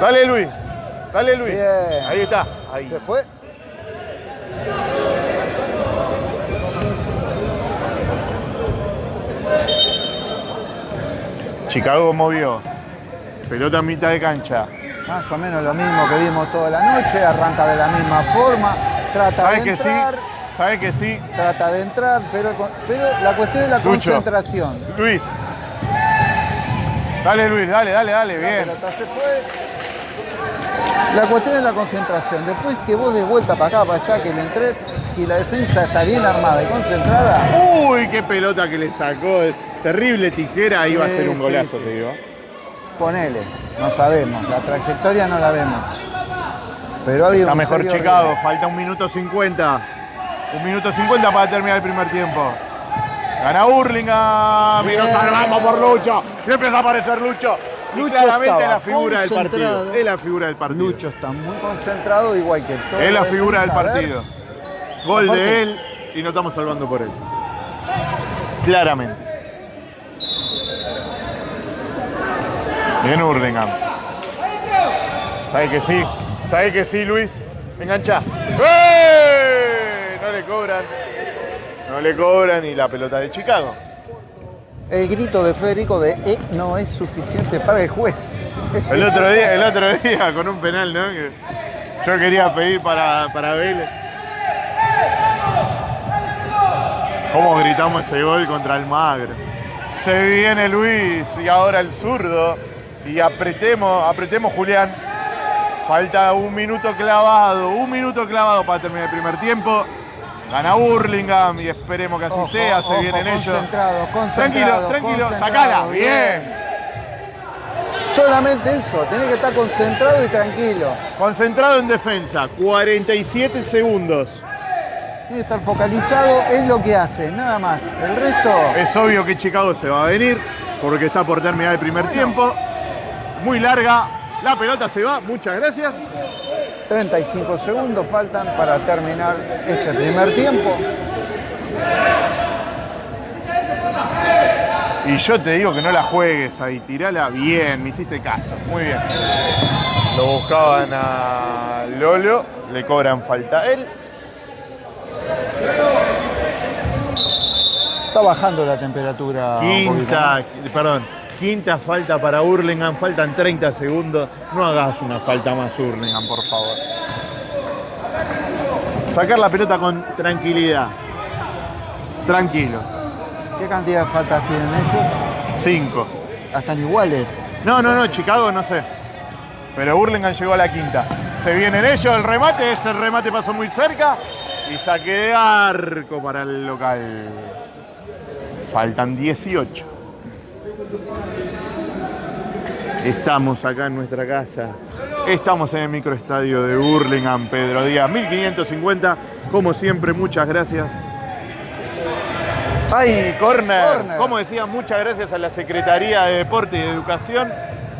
Dale Luis, dale Luis. Bien. Ahí está. Ahí. ¿Se fue? Chicago movió. Pelota en mitad de cancha. Más o menos lo mismo que vimos toda la noche, arranca de la misma forma, trata ¿Sabes de que sí? entrar, ¿Sabes que sí? trata de entrar, pero, pero la cuestión es la Lucho. concentración. Luis. Dale Luis, dale, dale, dale, La bien. pelota se fue. La cuestión es la concentración. Después que vos de vuelta para acá, para allá, que le entré, si la defensa está bien armada y concentrada, Uy, qué pelota que le sacó. Terrible tijera, iba a ser un golazo, sí. te digo. ponele. No sabemos, la trayectoria no la vemos. Pero había Está un mejor riesgo. falta un minuto 50. Un minuto 50 para terminar el primer tiempo. Gana Hurlingham y nos salvamos por Lucho. Empieza a aparecer Lucho. Lucho claramente estaba la figura del partido. Es la figura del partido. Lucho está muy concentrado, igual que todo. es la figura del partido. Gol Aparte- de él y nos estamos salvando por él. Claramente. Bien Hurlingham. ¿Sabe que sí? ¿Sabe que sí, Luis? Engancha. ¡Eh! No le cobran. No le cobran y la pelota de Chicago. El grito de Federico de E no es suficiente para el juez. El otro día, el otro día con un penal, ¿no? Yo quería pedir para, para Vélez. ¿Cómo gritamos ese gol contra el Magro? Se viene Luis y ahora el zurdo. Y apretemos, apretemos Julián. Falta un minuto clavado, un minuto clavado para terminar el primer tiempo. Gana Burlingame y esperemos que así Ojo, sea, se ojo, vienen ellos. concentrados, Tranquilo, tranquilo, sacala, bien. bien. Solamente eso, tenés que estar concentrado y tranquilo. Concentrado en defensa, 47 segundos. Tiene que estar focalizado en lo que hace, nada más. El resto, Es obvio que Chicago se va a venir porque está por terminar el primer tiempo. Muy larga, la pelota se va, muchas gracias. 35 segundos faltan para terminar este primer tiempo. Y yo te digo que no la juegues ahí, tirala bien, me hiciste caso, muy bien. Lo buscaban a Lolo, le cobran falta a él. Está bajando la temperatura. un Quinta, perdón, quinta falta para Hurlingham, faltan 30 segundos. No hagas una falta más Hurlingham, por favor. Sacar la pelota con tranquilidad. Tranquilo. ¿Qué cantidad de faltas tienen ellos? 5. Ah, Están iguales. No, no, no, Chicago no sé. Pero Hurlingham llegó a la quinta. Se vienen ellos, el remate, ese remate pasó muy cerca. Y saque de arco para el local. Faltan 18. Estamos acá en nuestra casa. Estamos en el microestadio de Burlingame, Pedro Díaz, 1550. Como siempre, muchas gracias. ¡Ay, corner! Corner. Como decía, muchas gracias a la Secretaría de Deporte y de Educación,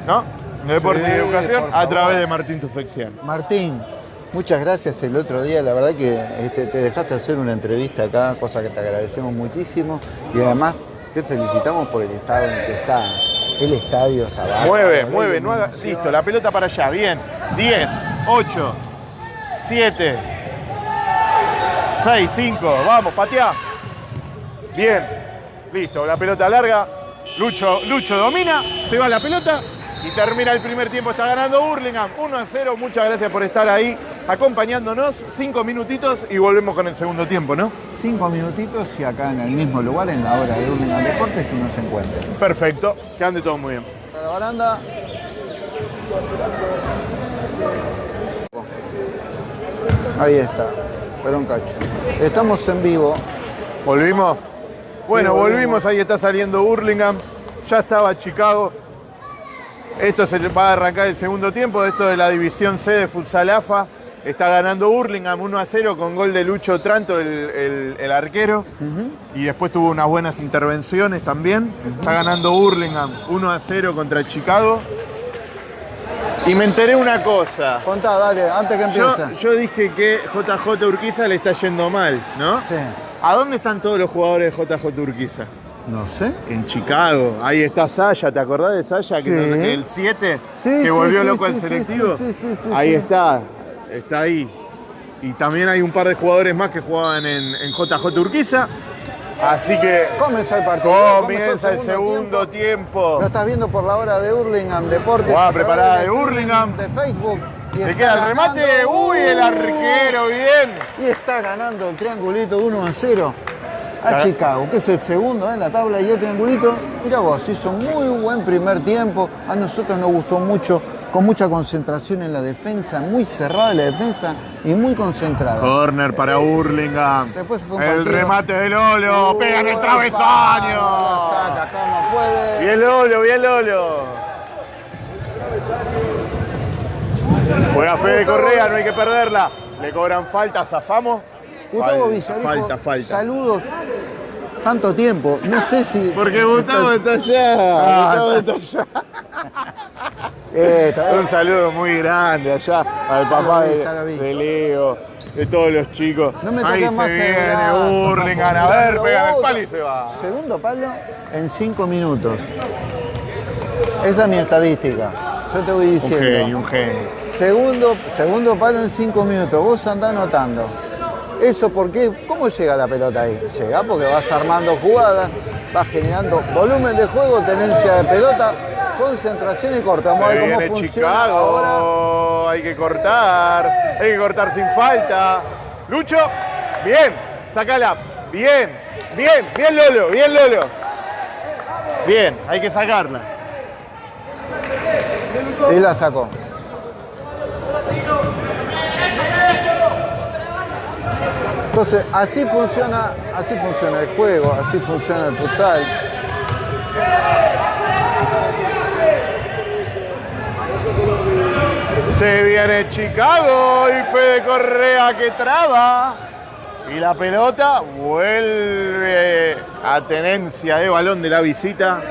¿no? De Deporte y Educación, a través de Martín Tufexian. Martín, muchas gracias el otro día. La verdad que este, te dejaste hacer una entrevista acá, cosa que te agradecemos muchísimo. Y además te felicitamos por el estado en que está. El estadio está bárbaro, Mueve, la mueve, no haga- listo, la pelota para allá, bien. 10, 8, 7, 6, 5, vamos, patea. Bien, listo, la pelota larga. Lucho, Lucho domina, se va la pelota y termina el primer tiempo. Está ganando Burlingame 1 a 0. Muchas gracias por estar ahí acompañándonos. Cinco minutitos y volvemos con el segundo tiempo, ¿no? Cinco minutitos y acá en el mismo lugar, en la hora de Urlingan Deportes, si nos encuentran. Perfecto, que ande todo muy bien. Para la baranda. Ahí está, pero un cacho. Estamos en vivo. ¿Volvimos? Bueno, volvimos. volvimos. Ahí está saliendo Burlingame. Ya estaba Chicago. Esto se va a arrancar el segundo tiempo. Esto de la división C de Futsal AFA. Está ganando Burlingame 1 a 0 con gol de Lucho Tranto, el, el- el arquero. Y después tuvo unas buenas intervenciones también. Está ganando Burlingame 1 a 0 contra Chicago. Y me enteré una cosa. Contá, dale, antes que Yo, empiece. yo dije que JJ Urquiza le está yendo mal, ¿no? Sí. ¿A dónde están todos los jugadores de JJ Urquiza? No sé. En Chicago. Ahí está Saya, ¿te acordás de Saya? Que, Sí. que el 7, Sí, que volvió sí, loco sí, selectivo. ahí está, está ahí. Y también hay un par de jugadores más que jugaban en, en JJ Urquiza. Así que Comienza el partido. comienza el segundo tiempo. Lo estás viendo por la hora de Hurlingham Deportes. Jugada preparada de Hurlingham. De Facebook. Se queda el remate. ganando- Uy, el arquero, bien. Y está ganando el triangulito 1 a 0 a Ah. Chicago, que es el segundo en la tabla y el triangulito. Mira vos, hizo muy buen primer tiempo. A nosotros nos gustó mucho, con mucha concentración en la defensa, muy cerrada la defensa y muy concentrada. Corner para Burlingame. Después fue un El remate de Lolo. Pega en el travesaño. la Saca como puede. Bien Lolo, bien Lolo. Juega Fede Correa, no hay que perderla. Le cobran falta, zafamos. Gustavo Falta, Villarico, Falta, falta. saludos. Tanto tiempo, no sé si... Porque Gustavo está allá. Ah, Gustavo está allá. Eh, Un saludo muy grande allá al papá vi, de, de Leo, de todos los chicos. No me Ahí toques se más el viene Burlingame. A ver, pega el palo y se va. Segundo palo en cinco minutos. Esa es mi estadística. Yo te voy Un diciendo. genio, un genio. Segundo, segundo palo en cinco minutos. Vos andás anotando. ¿Eso por qué? ¿Cómo llega la pelota ahí? Llega porque vas armando jugadas, vas generando volumen de juego, tenencia de pelota, concentración y corta. Vamos a ver cómo funciona ahora. Chicago. Hay que cortar. Hay que cortar sin falta. Lucho. Bien. Sácala. Bien. Bien. Bien Lolo. Bien Lolo. Bien. Hay que sacarla. Y la sacó. Entonces, así funciona, así funciona el juego, así funciona el futsal. Se viene Chicago y Fede Correa que traba. Y la pelota vuelve a tenencia de balón de la visita.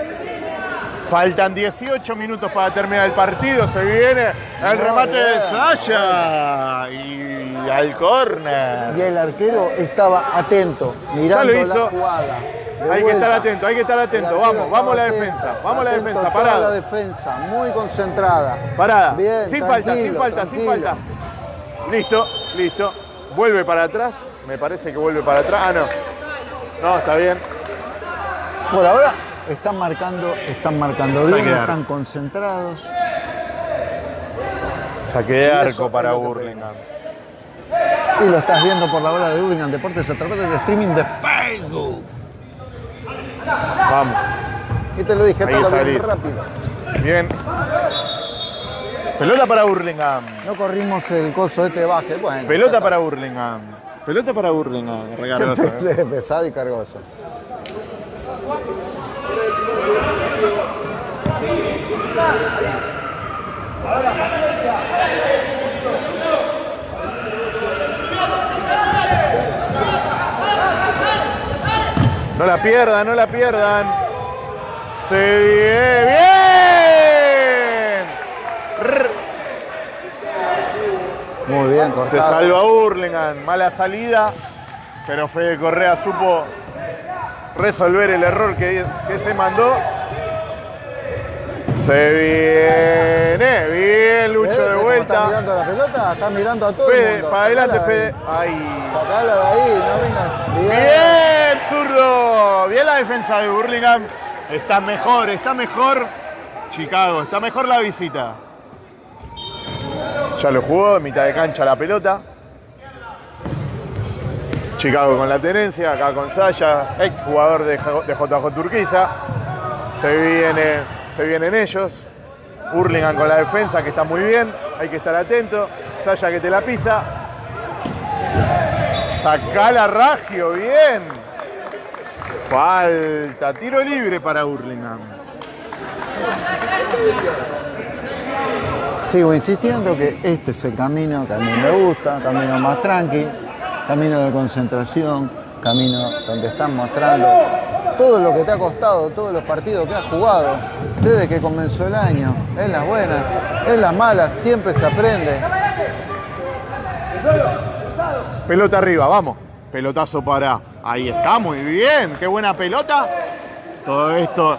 Faltan 18 minutos para terminar el partido. Se viene el remate de Saya. Y al córner. Y el arquero estaba atento, mirando Ya lo hizo. la jugada. De Hay que estar atento, hay que estar atento. Vamos, vamos a la defensa. Vamos a la defensa. Parada. la defensa, muy concentrada. Parada. Bien, sin falta, sin tranquilo, falta, sin falta. Listo, listo. Vuelve para atrás. Me parece que vuelve para atrás. Ah, no. No, está bien. Por ahora están marcando, están marcando bien, están concentrados. Saque de arco para Burlingame. Y lo estás viendo por la hora de Hurlingham Deportes a través del streaming de Facebook. Vamos. Y te lo dije, Ahí todo bien rápido. Bien. Pelota para Burlingame. No corrimos el coso este de. Bueno. Pelota para Burlingame. Pelota para Burlingame. Recargoso, ¿eh? Pesado y cargoso. No la pierdan, no la pierdan. Se viene bien. Muy bien, cortado. Se salva Burlingame. Mala salida. Pero Fede Correa supo resolver el error que, que se mandó. Se viene. Bien, Lucho de ¿Cómo ¿Está vuelta. mirando la pelota? Está mirando a todo el mundo. para adelante, Fede. ahí. Ahí. Sacala de ahí, no vengas. Bien. Bien, zurdo. Bien la defensa de Burlingame. Está mejor, está mejor. Chicago, está mejor la visita. Ya lo jugó, en mitad de cancha la pelota. Chicago con la tenencia, acá con Saya, ex jugador de JJ Turquiza. Se, se vienen ellos. Burlingame con la defensa que está muy bien, hay que estar atento. Saya que te la pisa. Sacala Ragio, bien. Falta, tiro libre para Burlingame. Sigo insistiendo que este es el camino que a mí me gusta, camino más tranqui, camino de concentración, camino donde están mostrando todo lo que te ha costado, todos los partidos que has jugado desde que comenzó el año, en las buenas, en las malas, siempre se aprende. Pelota arriba, vamos. Pelotazo para. Ahí está, muy bien. Qué buena pelota. Todo esto.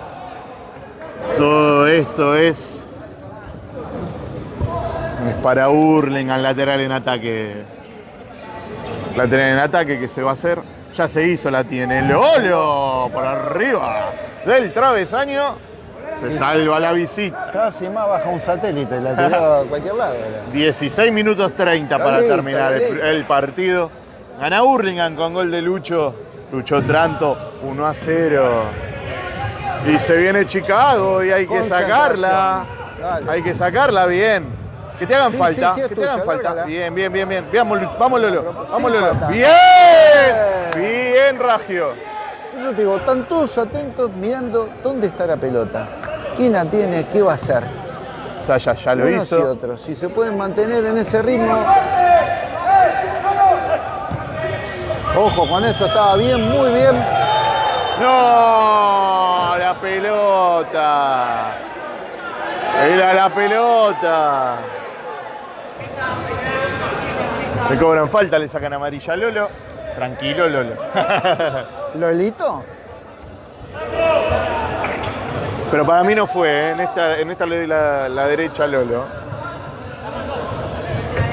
Todo esto es. Es para Burlingame, lateral en ataque. Lateral en ataque que se va a hacer. Ya se hizo, la tiene. Lolo por arriba del travesaño. Se salva la visita. Casi más baja un satélite, la tiró a cualquier lado. era. 16 minutos 30 para terminar el, el partido. Gana Burlingame con gol de Lucho. Lucho Tranto, 1 a 0. Y se viene Chicago y hay que sacarla. Dale. Hay que sacarla bien. Que te hagan Sí, falta, sí, sí, es que te hagan falta. Bien, bien, bien, bien. Vamos, vamos Lolo, vamos Lolo. Bien, bien Ragio. Yo te digo, están todos atentos mirando dónde está la pelota. ¿Quién la tiene? ¿Qué va a hacer? Saya ya lo Unos y hizo. otros. Si se pueden mantener en ese ritmo. Ojo, con eso estaba bien, muy bien. No, la pelota. Era la pelota. Le cobran falta, le sacan amarilla a Lolo. Tranquilo, Lolo. Lolito. Pero para mí no fue, ¿eh? en esta, en esta le doy la, la derecha a Lolo.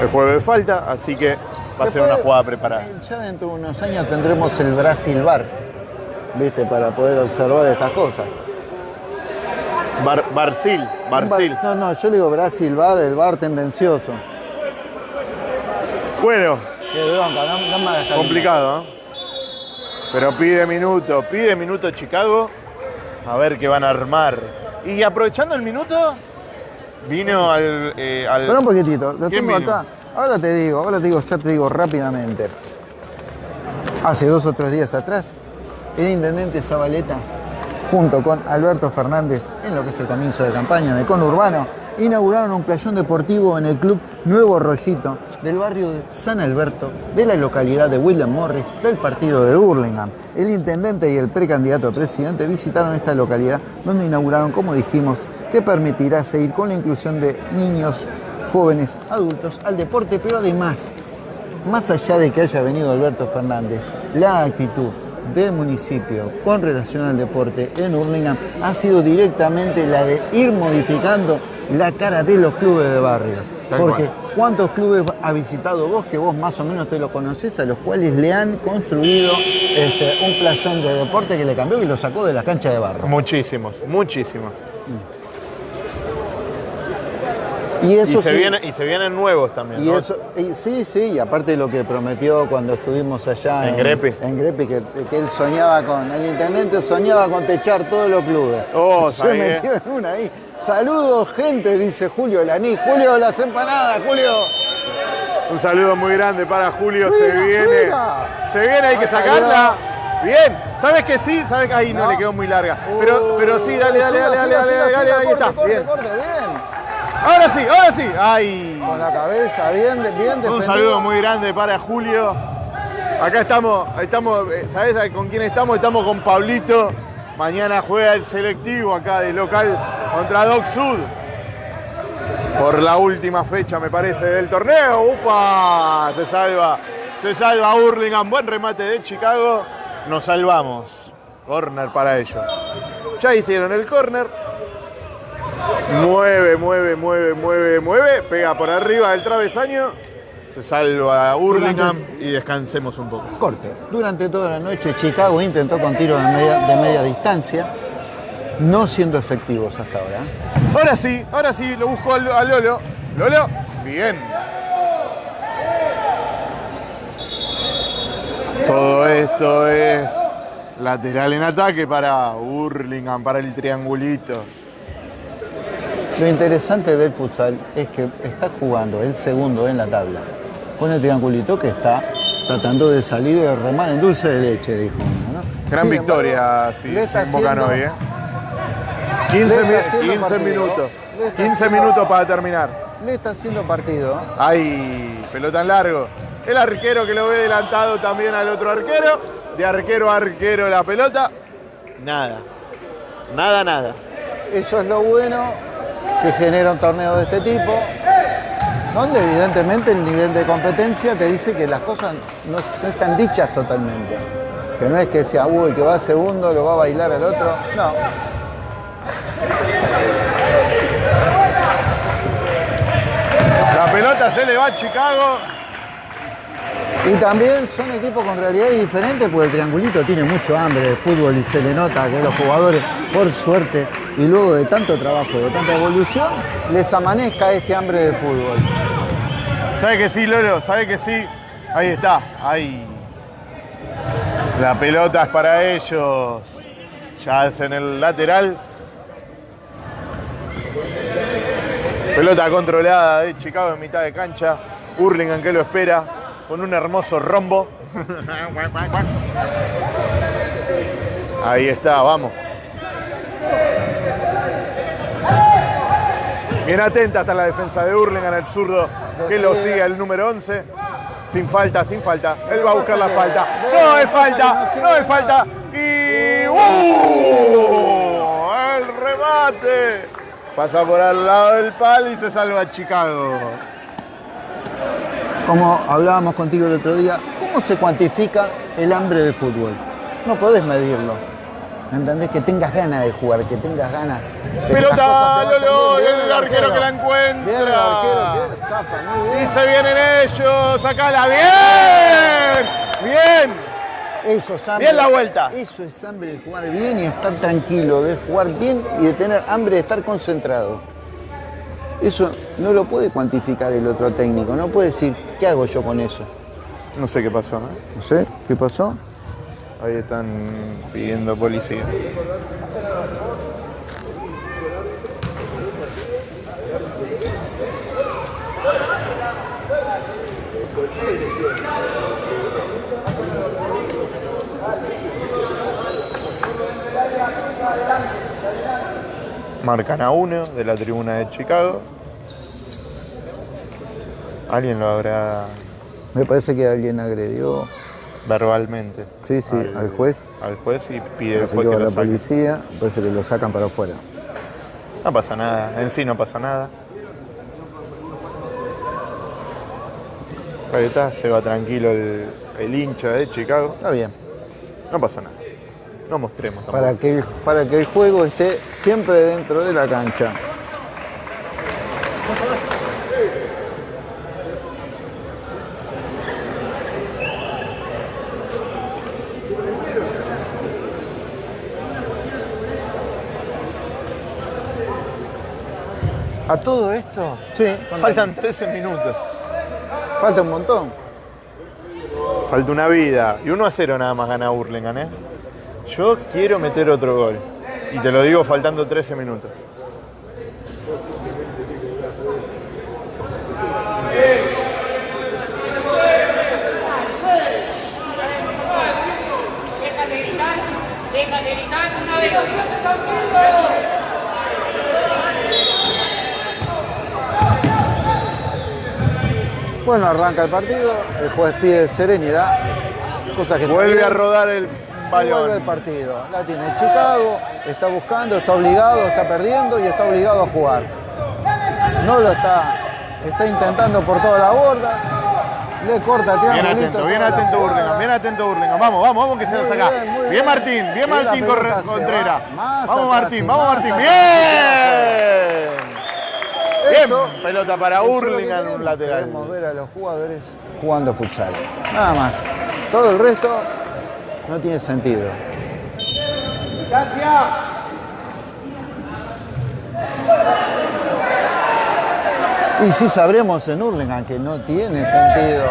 El juego de falta, así que va a ser una jugada preparada. eh, Ya dentro de unos años tendremos el Brasil Bar, ¿viste? Para poder observar estas cosas. Bar, Barcil, Barcil. Bar- No, no, yo le digo Brasil Bar, el bar tendencioso. Bueno, Qué bronca, no, no Complicado, ¿eh? Pero pide minuto, pide minuto Chicago. A ver qué van a armar. Y aprovechando el minuto, vino al. eh, al- un poquitito, lo ¿Quién tengo vino? acá. Ahora te digo, ahora te digo, ya te digo rápidamente. Hace dos o tres días atrás, el intendente Zabaleta, junto con Alberto Fernández, en lo que es el comienzo de campaña de Conurbano, inauguraron un playón deportivo en el club Nuevo Rollito del barrio de San Alberto, de la localidad de William Morris, del partido de Burlingame. El intendente y el precandidato a presidente visitaron esta localidad donde inauguraron, como dijimos, que permitirá seguir con la inclusión de niños, jóvenes, adultos al deporte, pero además, más allá de que haya venido Alberto Fernández, la actitud del municipio con relación al deporte en Hurlingham ha sido directamente la de ir modificando la cara de los clubes de barrio. Tal Porque cual. ¿cuántos clubes ha visitado vos que vos más o menos te lo conocés, a los cuales le han construido este, un playón de deporte que le cambió y lo sacó de la cancha de barro? Muchísimos, muchísimos. Y eso se, sí- viene- y se vienen nuevos también. Y ¿no? eso, y sí, sí, y aparte de lo que prometió cuando estuvimos allá En Grepi. en Grepi, que, que él soñaba con, el intendente soñaba con techar todos los clubes. Oh, Se ¿sabés metió en una ahí. Saludos, gente, dice Julio Laní. Julio, las empanadas, Julio. Un saludo muy grande para Julio, se viene. mira. Se viene, hay que sacarla. Bien, ¿sabes que sí? ¿Sabes que ahí no, No. le quedó muy larga? Pero, pero sí, dale, dale, dale, dale, siga, dale, siga, dale, siga, ahí está. corte, Bien. corte, bien. Ahora sí, ahora sí. Ay. Con la cabeza, bien, bien defendido. Un saludo muy grande para Julio. Acá estamos, estamos, eh, ¿sabes con quién estamos? Estamos con Pablito. Mañana juega el selectivo acá de local contra Doc Sud. Por la última fecha, me parece, del torneo. ¡Upa! Se salva. Se salva Hurlingham. Buen remate de Chicago. Nos salvamos. Corner para ellos. Ya hicieron el corner. Mueve, mueve, mueve, mueve, mueve. Pega por arriba del travesaño. Se salva Hurlingham y descansemos un poco. Corte. Durante toda la noche Chicago intentó con tiros de media, de media distancia, no siendo efectivos hasta ahora. Ahora sí, ahora sí, lo busco a Lo- a Lolo. Lolo, bien. Todo esto es lateral en ataque para Hurlingham, para el triangulito. Lo interesante del futsal es que está jugando el segundo en la tabla con el triangulito que está tratando de salir de remar en dulce de leche, dijo uno, ¿no? Gran Sin victoria, embargo, sí, le está hoy, ¿eh? 15, le mi- está haciendo 15 partido. minutos. Le está 15 haciendo- minutos para terminar. Le está haciendo partido. Ay, pelota en largo. El arquero que lo ve adelantado también al otro arquero. De arquero a arquero la pelota. Nada. Nada, nada. Eso es lo bueno que genera un torneo de este tipo, donde evidentemente el nivel de competencia te dice que las cosas no, están dichas totalmente. Que no es que sea, uy, que va segundo lo va a bailar al otro. No. La pelota se le va a Chicago. Y también son equipos con realidades diferentes porque el triangulito tiene mucho hambre de fútbol y se le nota que los jugadores, por suerte, y luego de tanto trabajo, de tanta evolución, les amanezca este hambre de fútbol. ¿Sabe que sí, Lolo? ¿Sabe que sí? Ahí está. Ahí. La pelota es para ellos. Ya hacen el lateral. Pelota controlada de Chicago en mitad de cancha. Hurlingham que lo espera con un hermoso rombo. Ahí está, vamos. Bien atenta está la defensa de Hurlingham, el zurdo que lo sigue el número 11. Sin falta, sin falta. Él va a buscar la falta. No es falta, no es falta. Y ¡uh! el remate. Pasa por al lado del palo y se salva Chicago. Como hablábamos contigo el otro día, ¿cómo se cuantifica el hambre de fútbol? No podés medirlo. ¿Entendés? Que tengas ganas de jugar, que tengas ganas. de Pelota, Lolo, bien. y el arquero que la encuentra. Bien el arquero, zafa, muy Y bien. se vienen ellos, sacala bien. Bien. Eso es hambre. Bien la vuelta. Eso es hambre de jugar bien y estar tranquilo, de jugar bien y de tener hambre de estar concentrado. Eso no lo puede cuantificar el otro técnico, no puede decir, ¿qué hago yo con eso? No sé qué pasó, ¿no? No sé, ¿qué pasó? Ahí están pidiendo policía. Marcan a uno de la tribuna de Chicago. Alguien lo habrá Me parece que alguien agredió, verbalmente. sí, sí, al, juez. Al juez y pide después que lo la saquen. policía, parece que lo sacan para afuera. No pasa nada, en sí no pasa nada. Ahí está, se va tranquilo el, el hincha de Chicago. Está bien, No pasa nada. No mostremos tampoco. para que, el, para que el juego esté siempre dentro de la cancha. A todo esto Sí, faltan 13 minutos. falta un montón. Falta una vida. Y 1 a 0 nada más gana Hurlingham, ¿eh? Yo quiero meter otro gol. Y te lo digo faltando 13 minutos. Bueno, arranca el partido, el juez pide serenidad, cosa que... Vuelve a rodar el Vuelve el partido. La tiene Chicago, está buscando, está obligado, está perdiendo y está obligado a jugar. No lo está, está intentando por toda la borda. Le corta el Bien atento, bien atento. Burlingame, bien atento Burlingame. Vamos, vamos, vamos que se Muy saca. bien, Bien, bien. Martín, bien Martín Contreras. va Vamos Martín, vamos Martín. Bien. Bien, Eso- pelota para lo queremos. un lateral. Queremos ver a los jugadores jugando futsal. Nada más. Todo el resto no tiene sentido. Y sí sabremos en Hurlingham que no tiene sentido.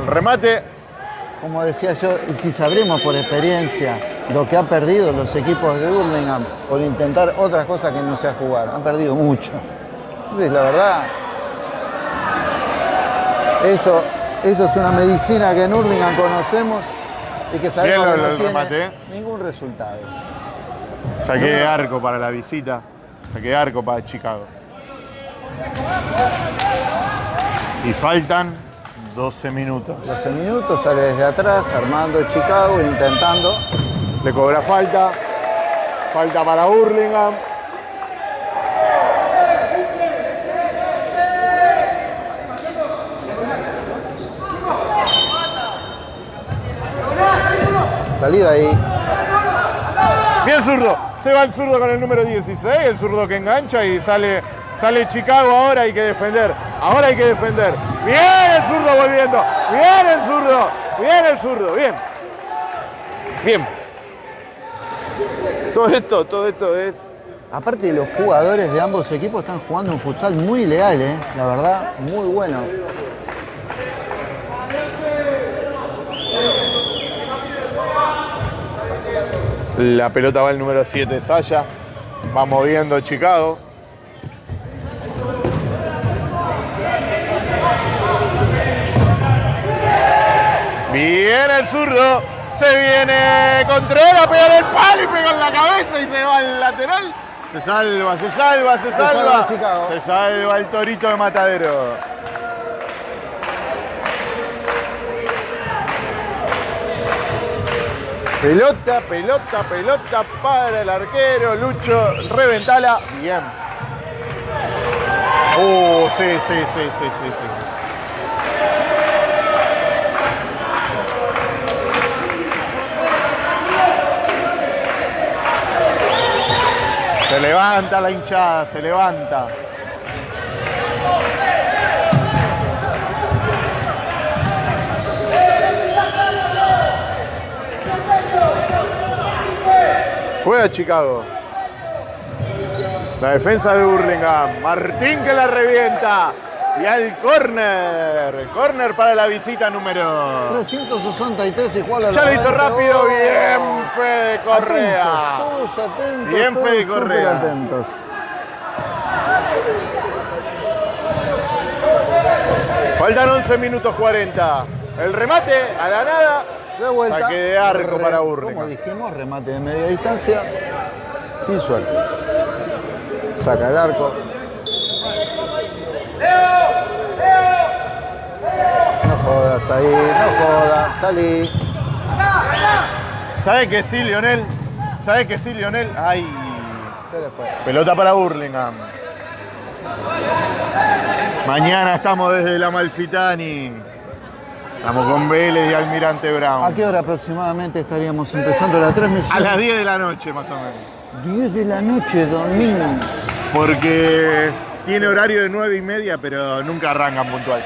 El remate, Como decía yo, y si sabremos por experiencia lo que han perdido los equipos de Hurlingham por intentar otras cosas que no sea jugar. Han perdido mucho. Entonces, la verdad, eso, eso es una medicina que en Hurlingham conocemos y que sabemos que no el tiene remate, ¿eh? ningún resultado. saqué de arco para la visita. Saqué arco para Chicago. Y faltan 12 minutos. 12 minutos, sale desde atrás, armando Chicago, intentando. Le cobra falta. Falta para Burlingame. Salida ahí. Bien zurdo. Se va el zurdo con el número 16. El zurdo que engancha y sale, sale Chicago. Ahora hay que defender. Ahora hay que defender. Bien el zurdo volviendo. Bien el zurdo. Bien el zurdo. Bien. Bien. Todo esto, todo esto es Aparte los jugadores de ambos equipos están jugando un futsal muy leal, ¿eh? la verdad, muy bueno. La pelota va el número 7, Saya. Va moviendo Chicago. Bien el zurdo. Se viene Contreras pegar el palo y pega en la cabeza y se va al lateral. Se salva, se salva, se salva. salva Chicago. Se salva el torito de Matadero. Pelota, pelota, pelota para el arquero. Lucho, reventala. Bien. Oh, sí, sí, sí, sí, sí, sí. Se levanta la hinchada, se levanta. Juega Chicago. La defensa de Burlingame. Martín que la revienta. Y al córner. Córner para la visita número. 363 igual a Ya lo hizo 90. rápido. Oh. Bien, Fede Correa. Atentos, todos atentos. Bien, todos Fede Correa. atentos. Faltan 11 minutos 40. El remate a la nada. De vuelta. Saque de arco Re- para Como Burlingame. dijimos, remate de media distancia. Sin suerte. Saca el arco. No jodas ahí, no jodas, salí. ¿Sabes que sí, Lionel? ¿Sabes que sí, Lionel? Ay. Pelota para Burlingame. Mañana estamos desde la Malfitani. Estamos con Vélez y Almirante ¿A Brown. qué hora aproximadamente estaríamos empezando la A transmisión? las 10 de la noche, más o menos. 10 de la noche, domingo. Porque tiene horario de 9 y media, pero nunca arrancan puntual.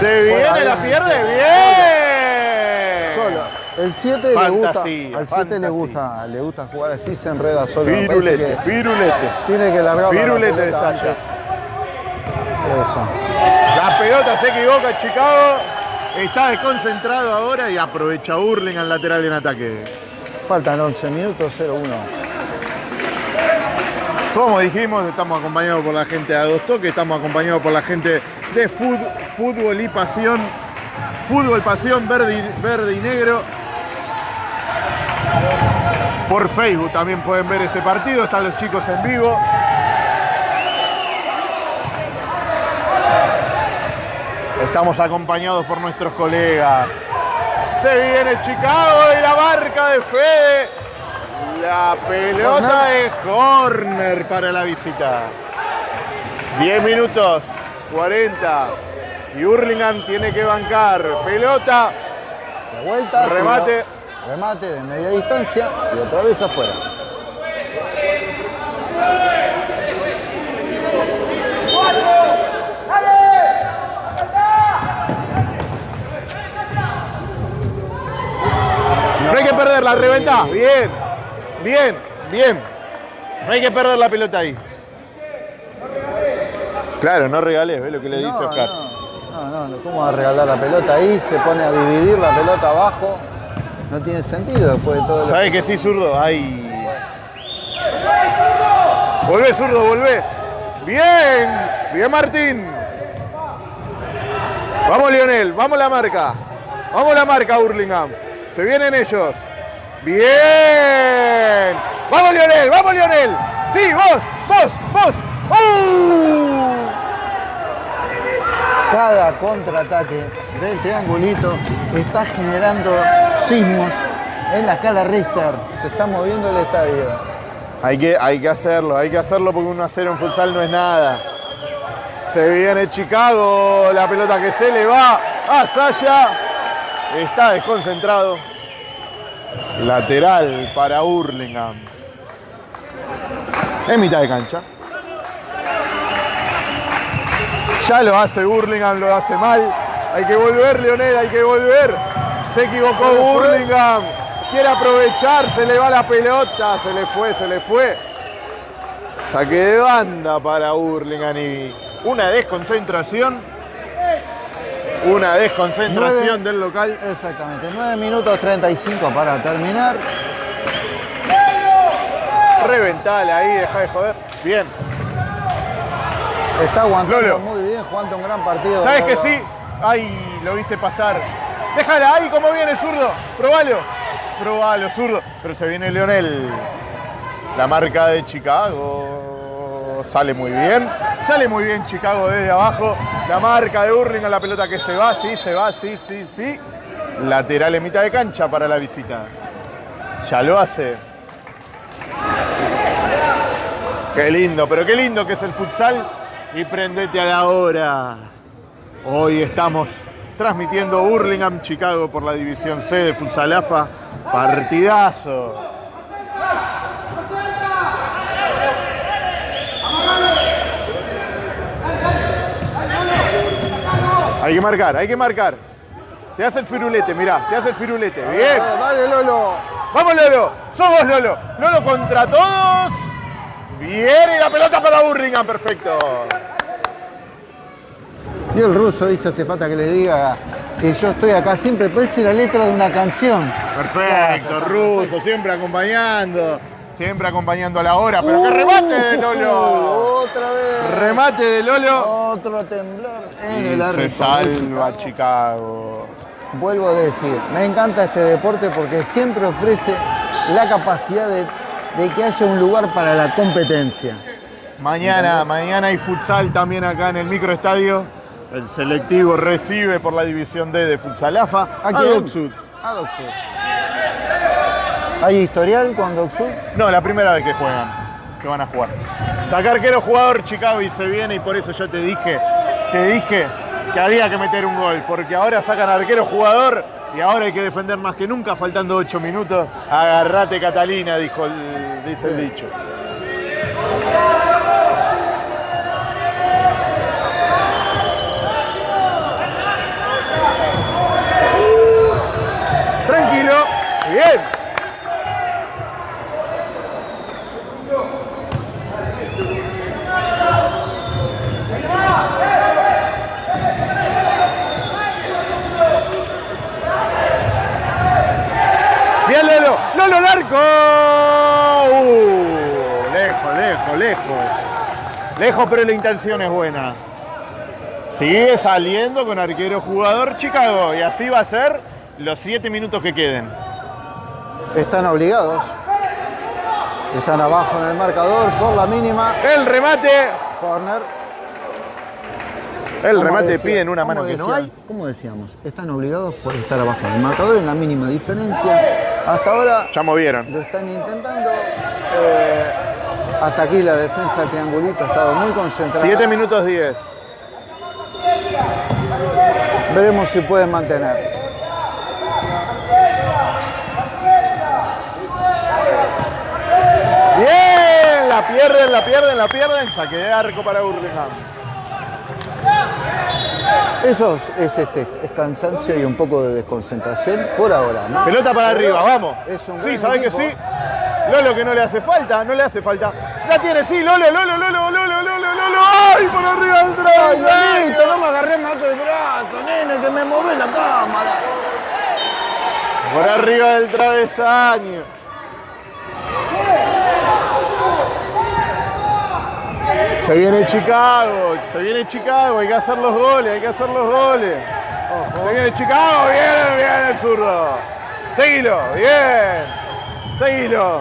Se viene, la pierde. Bien. Solo. El 7 le gusta, al 7 le gusta, le gusta jugar así, se enreda solo. Firulete, firulete. tiene que largar la Firulete de antes. Eso. La pelota se equivoca Chicago. Está desconcentrado ahora y aprovecha Burling al lateral en ataque. Faltan 11 minutos, 0-1. Como dijimos, estamos acompañados por la gente de Dos Toques, estamos acompañados por la gente de Fútbol y Pasión. Fútbol, Pasión, Verde y, verde y Negro. Por Facebook también pueden ver este partido, están los chicos en vivo. Estamos acompañados por nuestros colegas. Se viene Chicago y la marca de Fede. La pelota es corner para la visita. 10 minutos, 40. Y Hurlingham tiene que bancar. Pelota, De vuelta. Remate. tiro, remate de media distancia y otra vez afuera. No hay que perder la reventa. Bien, bien, bien. No hay que perder la pelota ahí. Claro, no regales, ¿ves lo que le dice No, Oscar? no, no, no, ¿cómo va a regalar la pelota ahí? Se pone a dividir la pelota abajo. No tiene sentido después de todo ¿Sabes que sí, zurdo? Ay. Volvé, zurdo, volvé. Bien, bien Martín. Vamos Lionel, vamos la marca. Vamos la marca Hurlingham. Se vienen ellos. Bien. Vamos Lionel, vamos Lionel. Sí, vos, vos, vos. ¡Uh! Cada contraataque del triangulito está generando sismos en la escala Richter. Se está moviendo el estadio. Hay que, hay que hacerlo, hay que hacerlo porque 1 a 0 en futsal no es nada. Se viene Chicago, la pelota que se le va a Saya. Está desconcentrado. Lateral para Hurlingham. En mitad de cancha. Ya lo hace Hurlingham, lo hace mal. Hay que volver, Leonel, hay que volver. Se equivocó Hurlingham. Quiere aprovechar, se le va la pelota. Se le fue, se le fue. Saque de banda para Hurlingham y una desconcentración. Una desconcentración del local. Exactamente, 9 minutos 35 para terminar. Reventale ahí, deja de joder. Bien. Está aguantando Lolo. muy bien, jugando un gran partido. ¿Sabes que sí? Ay, lo viste pasar. Déjala ahí, como viene zurdo. Probalo. Probalo, zurdo. Pero se viene Leonel. La marca de Chicago. Sale muy bien. Sale muy bien Chicago desde abajo. La marca de Hurlingham, la pelota que se va, sí, se va, sí, sí, sí. Lateral en mitad de cancha para la visita. Ya lo hace. Qué lindo, pero qué lindo que es el futsal. Y prendete a la hora. Hoy estamos transmitiendo Hurlingham Chicago por la división C de Futsalafa. Partidazo. Hay que marcar, hay que marcar. Te hace el firulete, mirá, te hace el firulete. Bien. Dale, dale, Lolo. Vamos Lolo, somos Lolo. Lolo contra todos. Bien, y la pelota para Hurlingham, perfecto. Y el ruso dice, hace falta que le diga que yo estoy acá siempre, parece la letra de una canción. Perfecto, ruso, siempre acompañando, siempre acompañando a la hora, pero que remate de Lolo. Otra vez. Remate de Lolo. Otro temblor en Y el se árbitro. salva Chicago. Vuelvo a decir, me encanta este deporte porque siempre ofrece la capacidad de, de que haya un lugar para la competencia. Mañana, mañana hay futsal también acá en el microestadio. El selectivo recibe por la división D de Futsalafa ¿A a? Docksud. A Docksud. ¿Hay historial con Docksud? No, la primera vez que juegan, que van a jugar. Sacar arquero jugador Chicago y se viene y por eso yo te dije, te dije que había que meter un gol, porque ahora sacan arquero jugador y ahora hay que defender más que nunca, faltando 8 minutos. Agarrate Catalina, dijo el, dice el dicho. Tranquilo. Bien Lolo, Uh, lejos, lejos, lejos. Lejos, pero la intención es buena. Sigue saliendo con arquero jugador Chicago y así va a ser los siete minutos que queden. Están obligados. Están abajo en el marcador por la mínima. El remate. Corner. El remate decía- pide en una mano que no decía- hay. Como decíamos, están obligados por estar abajo del marcador en la mínima diferencia. Hasta ahora Ya movieron. lo están intentando. eh, hasta aquí la defensa del triangulito ha estado muy concentrada. 7 minutos 10. Veremos si pueden mantener. Bien, la pierden, la pierden, la pierden. Saque de arco para Burlingame. Eso es, es, este, es cansancio y un poco de desconcentración por ahora, ¿no? Pelota para arriba, vamos. Es un Sí, ¿sabés que sí? Lolo que no le hace falta, no le hace falta. La tiene, sí, Lolo, Lolo, Lolo, Lolo, Lolo, Lolo. ¡Ay, por arriba del Ay, travesaño! Lolito, no me agarré mato de brazo, nene, que me mueve la cámara. Por arriba del travesaño. Se viene Chicago, se viene Chicago, hay que hacer los goles, hay que hacer los goles. Se viene Chicago, bien, bien el zurdo. Seguilo, bien. Seguilo.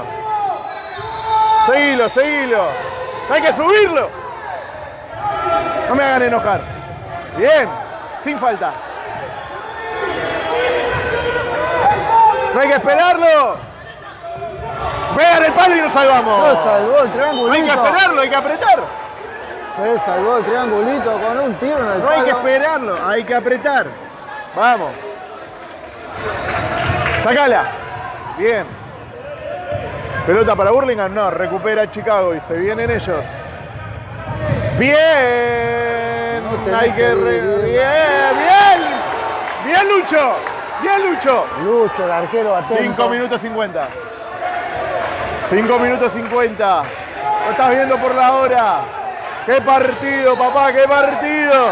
Seguilo, seguilo. Hay que subirlo. No me hagan enojar. Bien, sin falta. No hay que esperarlo. Pegan el palo y nos salvamos. No, salvó el No hay que esperarlo, hay que apretar. Se salvó el triangulito con un tiro en el No hay que esperarlo, hay que apretar. Vamos. Sacala. Bien. Pelota para Burlingame, no, recupera Chicago y se vienen ellos. Bien. No hay que que re-. Bien, bien. Bien Lucho. Bien Lucho. Lucho, el arquero atento. 5 minutos 50. 5 minutos 50. Lo estás viendo por la hora. ¡Qué partido, papá! ¡Qué partido!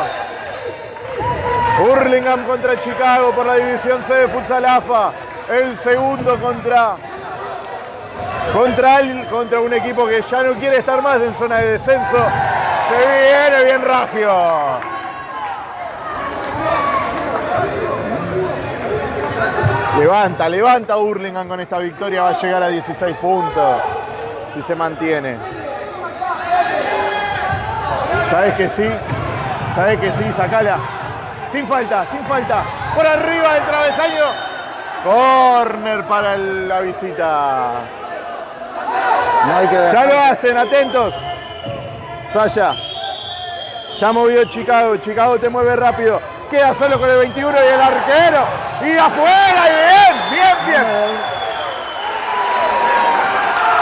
Burlingame contra Chicago por la división C de Futsal AFA. El segundo contra, contra, el- contra un equipo que ya no quiere estar más en zona de descenso. Se viene bien Ragio. Levanta, levanta Burlingame con esta victoria. Va a llegar a 16 puntos. Si se mantiene. ¿Sabes que sí? ¿Sabes que sí? Sacala. Sin falta, sin falta. Por arriba del travesaño. Corner para el- la visita. No hay que Ya lo hacen, atentos. Saya. Ya movió Chicago. Chicago te mueve rápido. Queda solo con el 21 y el arquero. Y afuera, y bien, bien, bien.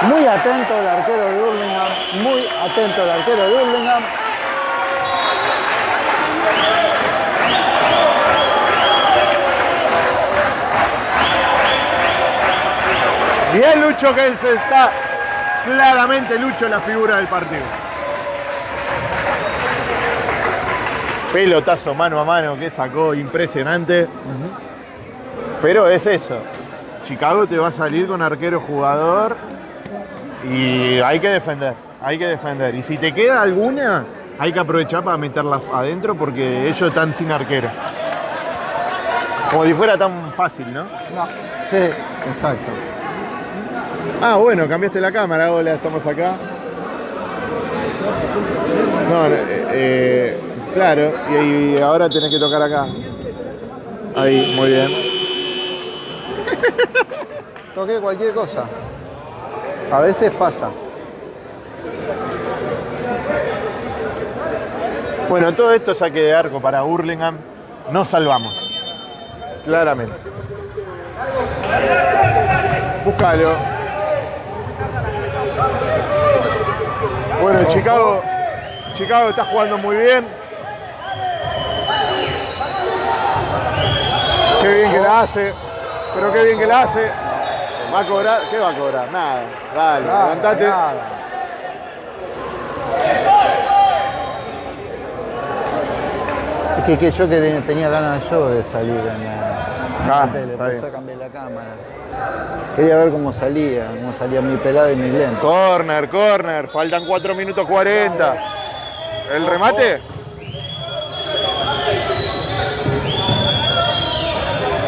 Muy atento el arquero de Burlingame. Muy atento el arquero de Burlingame. Bien Lucho que él se está claramente Lucho la figura del partido. Pelotazo mano a mano que sacó impresionante. Pero es eso. Chicago te va a salir con arquero jugador y hay que defender, hay que defender. Y si te queda alguna, hay que aprovechar para meterla adentro porque ellos están sin arquero. Como si fuera tan fácil, ¿no? No. Sí, exacto. Ah, bueno, cambiaste la cámara, hola, estamos acá. No, eh, eh, claro, y, y ahora tenés que tocar acá. Ahí, muy bien. Toqué cualquier cosa. A veces pasa. Bueno, todo esto saque de arco para Burlingame. Nos salvamos. Claramente. Búscalo. Bueno, Chicago. Chicago está jugando muy bien. Qué bien que la hace. Pero qué bien que la hace. Va a cobrar. ¿Qué va a cobrar? Nada. Dale, Nada, levantate. nada. Es que, que yo que te- tenía ganas yo de salir en la, en la Ah, tele, por bien. eso cambié la cámara. Quería ver cómo salía, cómo salía mi pelada y mi lento. Corner, corner. Faltan 4 minutos 40. ¿El remate?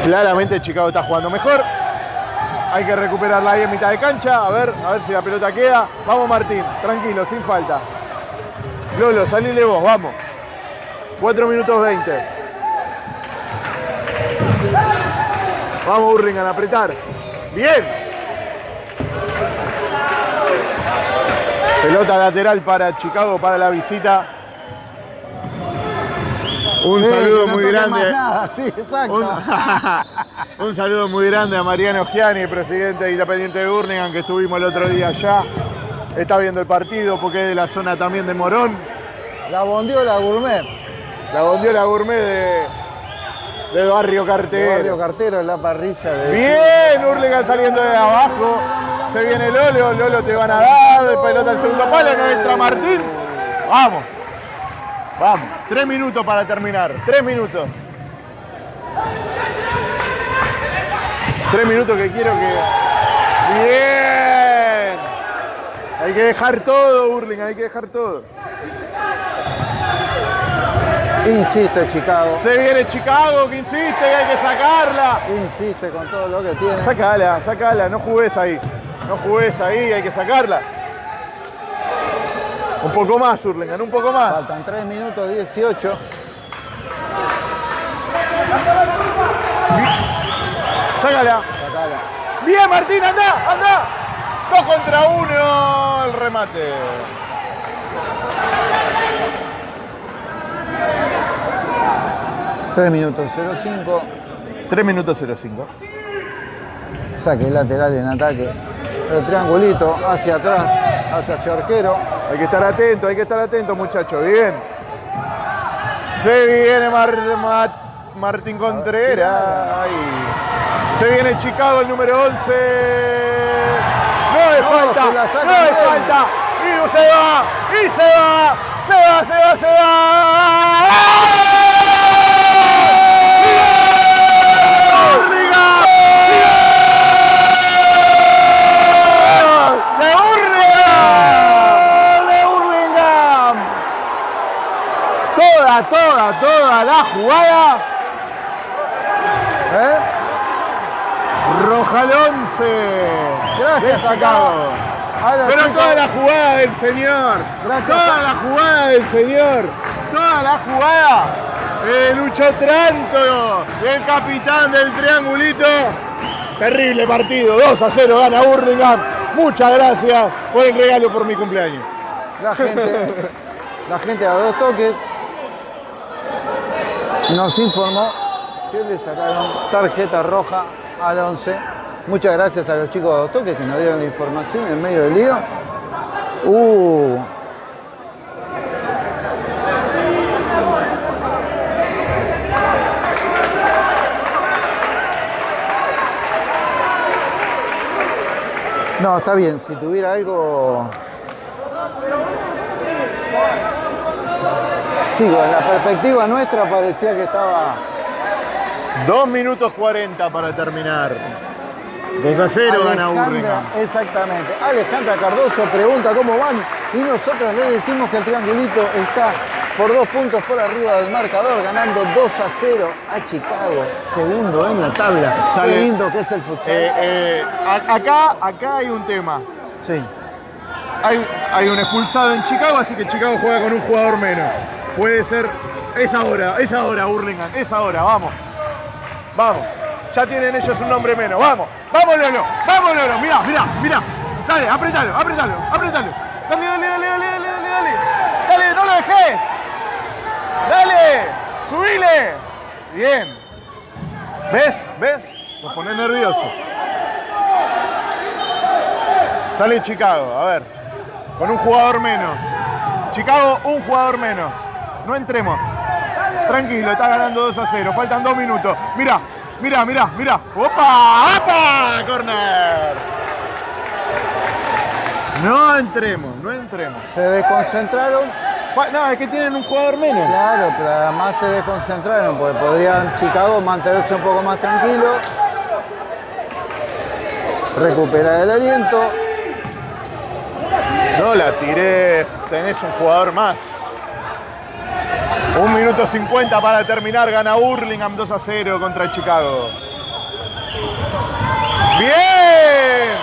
Claramente Chicago está jugando mejor. Hay que recuperarla ahí en mitad de cancha. A ver, a ver si la pelota queda. Vamos Martín, tranquilo, sin falta. Lolo, salile vos, vamos. 4 minutos 20. Vamos, Hurlingham, a apretar. Bien. Pelota lateral para Chicago para la visita. Un Sí, saludo no muy grande. nada, sí, exacto. Un, un saludo muy grande a Mariano Giani, presidente de Independiente de Burlingame, que estuvimos el otro día allá. Está viendo el partido porque es de la zona también de Morón. La bondiola gourmet. La bondiola gourmet de, de Barrio de Cartero. Barrio Cartero en la parrilla de. Bien, Hurlingham saliendo de abajo. Se viene Lolo, Lolo te van a dar, de pelota al segundo palo, no entra Martín. Vamos. Vamos. Tres minutos para terminar. Tres minutos. Tres minutos que quiero que. Bien. Hay que dejar todo, Hurlingham, hay que dejar todo. Insiste Chicago. Se viene Chicago, que insiste y hay que sacarla. Insiste con todo lo que tiene. Sacala, sacala, no jugues ahí. No jugues ahí, hay que sacarla. Un poco más, Hurlingham, un poco más. Faltan 3 minutos 18. Sácala. Sacala. Bien, Martín, anda, anda. Dos contra uno, el remate. Tres minutos 05. 3 minutos 05. Saque lateral en ataque. El triangulito hacia atrás, hacia su arquero. Hay que estar atento, hay que estar atento, muchachos. Bien. Se viene Mar- Ma- Martín Contreras. Se viene Chicago, el número 11. No es No, falta, no es falta. Y se va, y se va, se va, se va, se va. ¡Hurlingham! Toda, toda, toda la jugada. ¿Eh? Roja al 11. Gracias, Chicago. Pero toda la jugada del señor. Gracias. Toda la jugada del señor. Toda la jugada. El Lucho Tranto, el capitán del triangulito. Terrible partido. 2 a 0 gana Burlingame. Muchas gracias por el regalo por mi cumpleaños. La gente, la gente a dos toques nos informó que le sacaron tarjeta roja al 11. Muchas gracias a los chicos de toques que nos dieron la información en medio del lío. Uh, No, está bien. Si tuviera algo. Sí, con la perspectiva nuestra parecía que estaba. 2 minutos 40 para terminar. 2 a 0 gana Burlingame. Exactamente. Alejandra Cardoso pregunta cómo van y nosotros le decimos que el triangulito está por dos puntos por arriba del marcador, ganando 2 a 0 a Chicago, segundo en la tabla. Sale- Qué lindo que es el futsal. Eh, eh, acá, acá hay un tema. sí. Hay, hay un expulsado en Chicago, así que Chicago juega con un jugador menos. Puede ser. Es ahora, es ahora, Burlingame, es ahora, vamos. Vamos. Ya tienen ellos un nombre menos. Vamos, vamos, Lolo, vamos, Lolo. Mirá, mirá, mirá. Dale, apretalo, apretalo, apretalo. Dale, dale, dale, dale, dale, dale, dale. Dale, no lo dejes. Dale, subile. Bien. ¿Ves? ¿Ves? Nos pone nervioso. Sale Chicago, a ver. Con un jugador menos. Chicago, un jugador menos. No entremos. Tranquilo, está ganando 2 a 0. Faltan dos minutos. Mira, mira, mira, mira. ¡Opa! ¡Opa! ¡Corner! No entremos, no entremos. Se desconcentraron, No, es que tienen un jugador menos. claro, pero además se desconcentraron porque podrían Chicago mantenerse un poco más tranquilo, recuperar el aliento. No la tiré, tenés un jugador más. Un minuto 50 para terminar, gana Hurlingham 2 a 0 contra Chicago. ¡Bien!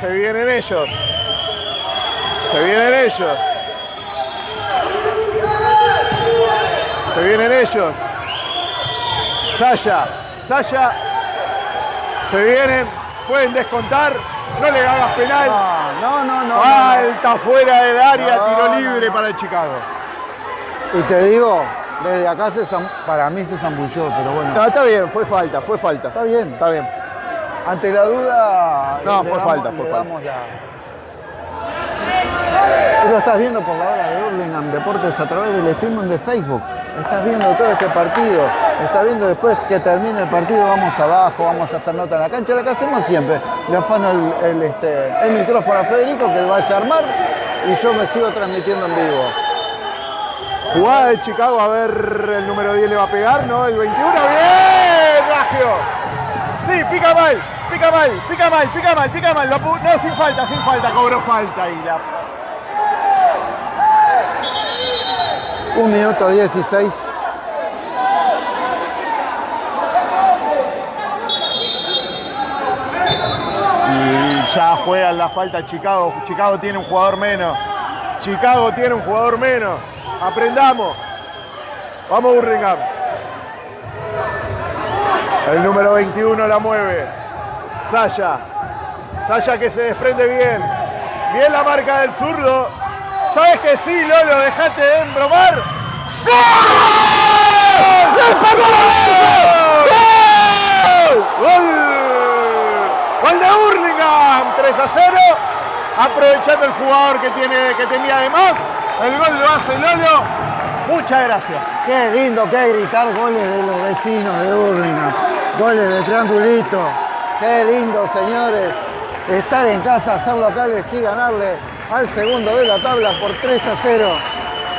Se vienen ellos. Se vienen ellos. Se vienen ellos. Saya, Saya. Se vienen. Pueden descontar. No le hagas penal. No, no, no. no, no. Falta fuera del área. No, Tiro no, libre no. para el Chicago. Y te digo, desde acá se para mí se zambulló, pero bueno. No, está bien. Fue falta. Fue falta. Está bien. Está bien. Ante la duda. No, le fue damos- falta, fue falta. la- lo estás viendo por la hora de Hurlingham Deportes a través del streaming de Facebook. Estás viendo todo este partido. Estás viendo después que termine el partido, vamos abajo, vamos a hacer nota en la cancha, la que hacemos siempre. Le afano el, el, este, el micrófono a Federico que vaya a armar y yo me sigo transmitiendo en vivo. Jugada de Chicago, a ver, el número 10 le va a pegar, ¿no? El 21, bien, Ragio. Sí, pica mal, pica mal, pica mal, pica mal, pica mal. Lo no, sin falta, sin falta, cobró falta y la... Un minuto 16. Y ya juegan la falta Chicago. Chicago tiene un jugador menos. Chicago tiene un jugador menos. Aprendamos. Vamos Burlingame. El número 21 la mueve. Saya. Saya que se desprende bien. Bien la marca del zurdo. ¿Sabes que sí, Lolo? Dejate de embromar. ¡Gol! ¡Gol! ¡Gol! Gol de Hurlingham, 3 a 0. Aprovechando el jugador que, tiene, que tenía de más. El gol lo hace Lolo. Muchas gracias. Qué lindo que gritar goles de los vecinos de Hurlingham, goles de triangulito. Qué lindo, señores, estar en casa, hacer locales y ganarle al segundo de la tabla por 3 a 0.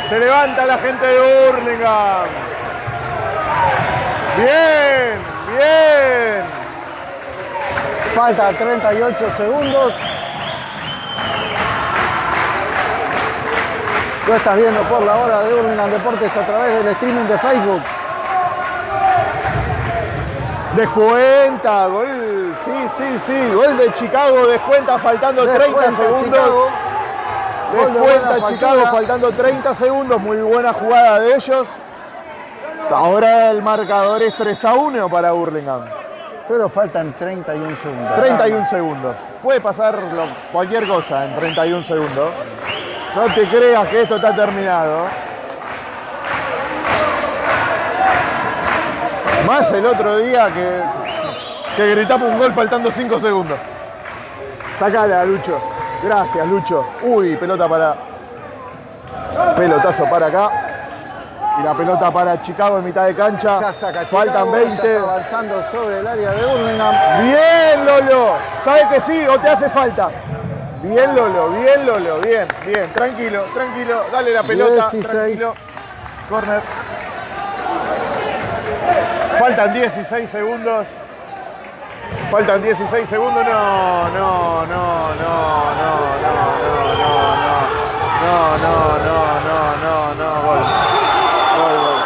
Se levanta la gente de Hurlingham. Bien, bien. Falta 38 segundos. Lo estás viendo por la hora de Hurlingham Deportes a través del streaming de Facebook. Descuenta, gol. Sí, sí, sí. Gol de Chicago, descuenta faltando 30 Descuenta segundos. Chicago. De Descuenta Chicago faltando 30 segundos. Muy buena jugada de ellos. Ahora el marcador es 3 a 1 para Burlingame. Pero faltan 31 segundos. 31 segundos. Puede pasar lo- cualquier cosa en 31 segundos. No te creas que esto está terminado. Más el otro día que, que gritamos un gol faltando 5 segundos. Sacala, Lucho. Gracias, Lucho. Uy, pelota para. Pelotazo para acá. Y la pelota para Chicago en mitad de cancha. Ya saca Chicago, Faltan ya 20. está avanzando sobre el área de Hurlingham. Bien, Lolo. ¿Sabes que sí o te hace falta? Bien, Lolo, bien, Lolo, bien, bien. Tranquilo, tranquilo. Dale la pelota, 16. tranquilo. Corner. Faltan 16 segundos. Faltan 16 segundos. No, no, no, no, no, no, no, no, no. No, no, no, no, no, no. Gol. Gol, gol.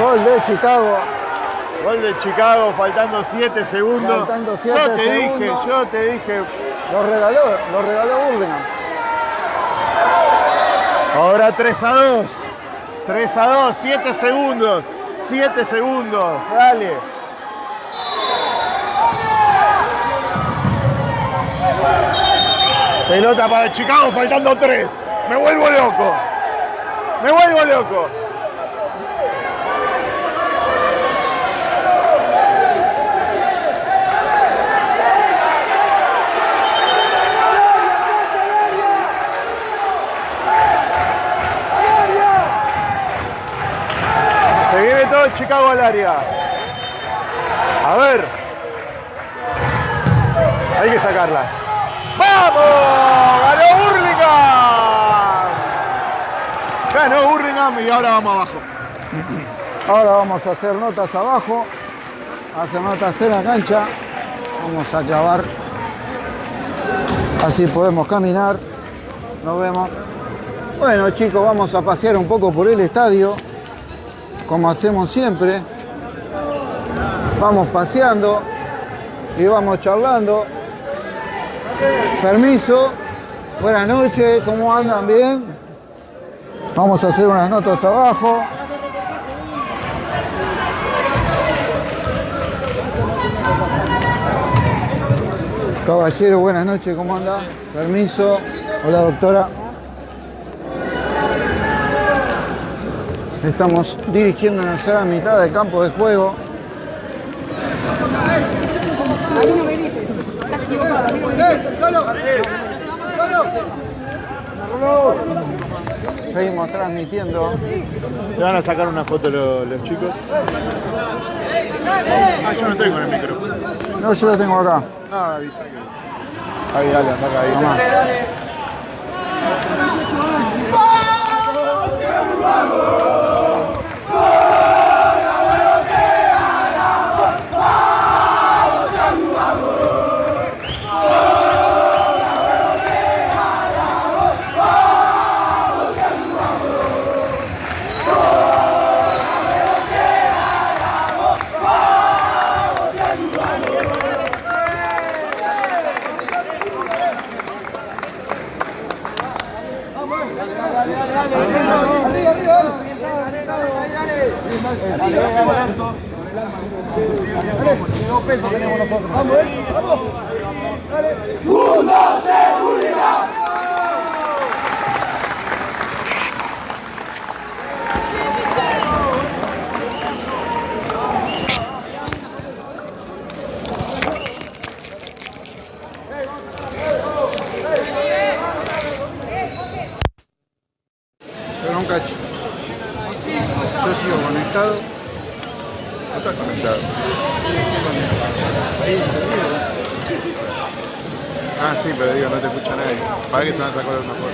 Gol. Gol de Chicago. Gol de Chicago, faltando 7 segundos. Faltando siete yo te segundos. dije, yo te dije. Lo regaló, lo regaló Hurlingham. Ahora 3 a 2. 3 a 2, 7 segundos. 7 segundos, dale. Pelota para Chicago, faltando 3. Me vuelvo loco. Me vuelvo loco. Chicago al área. A ver. Hay que sacarla. ¡Vamos! ¡Ganó Hurlingham! Ganó Hurlingham y ahora vamos abajo. Ahora vamos a hacer notas abajo. Hacer notas en la cancha. Vamos a clavar. Así podemos caminar. Nos vemos. Bueno chicos, vamos a pasear un poco por el estadio. Como hacemos siempre. Vamos paseando y vamos charlando. Permiso. Buenas noches, ¿cómo andan? ¿Bien? Vamos a hacer unas notas abajo. Caballero, buenas noches, ¿cómo anda? Permiso. Hola, doctora. Estamos dirigiéndonos a la mitad del campo de juego. Seguimos transmitiendo. ¿Se van a sacar una foto los, los chicos? Ah, yo no tengo en el micrófono. No, yo lo tengo acá. No, avisa que. Ahí, dale, acá, ahí. Bravo! Tomá. Pero un cacho. Yo sigo conectado. No está conectado. Ah, sí, pero digo, no te escucha nadie. Para que se van a sacar una foto.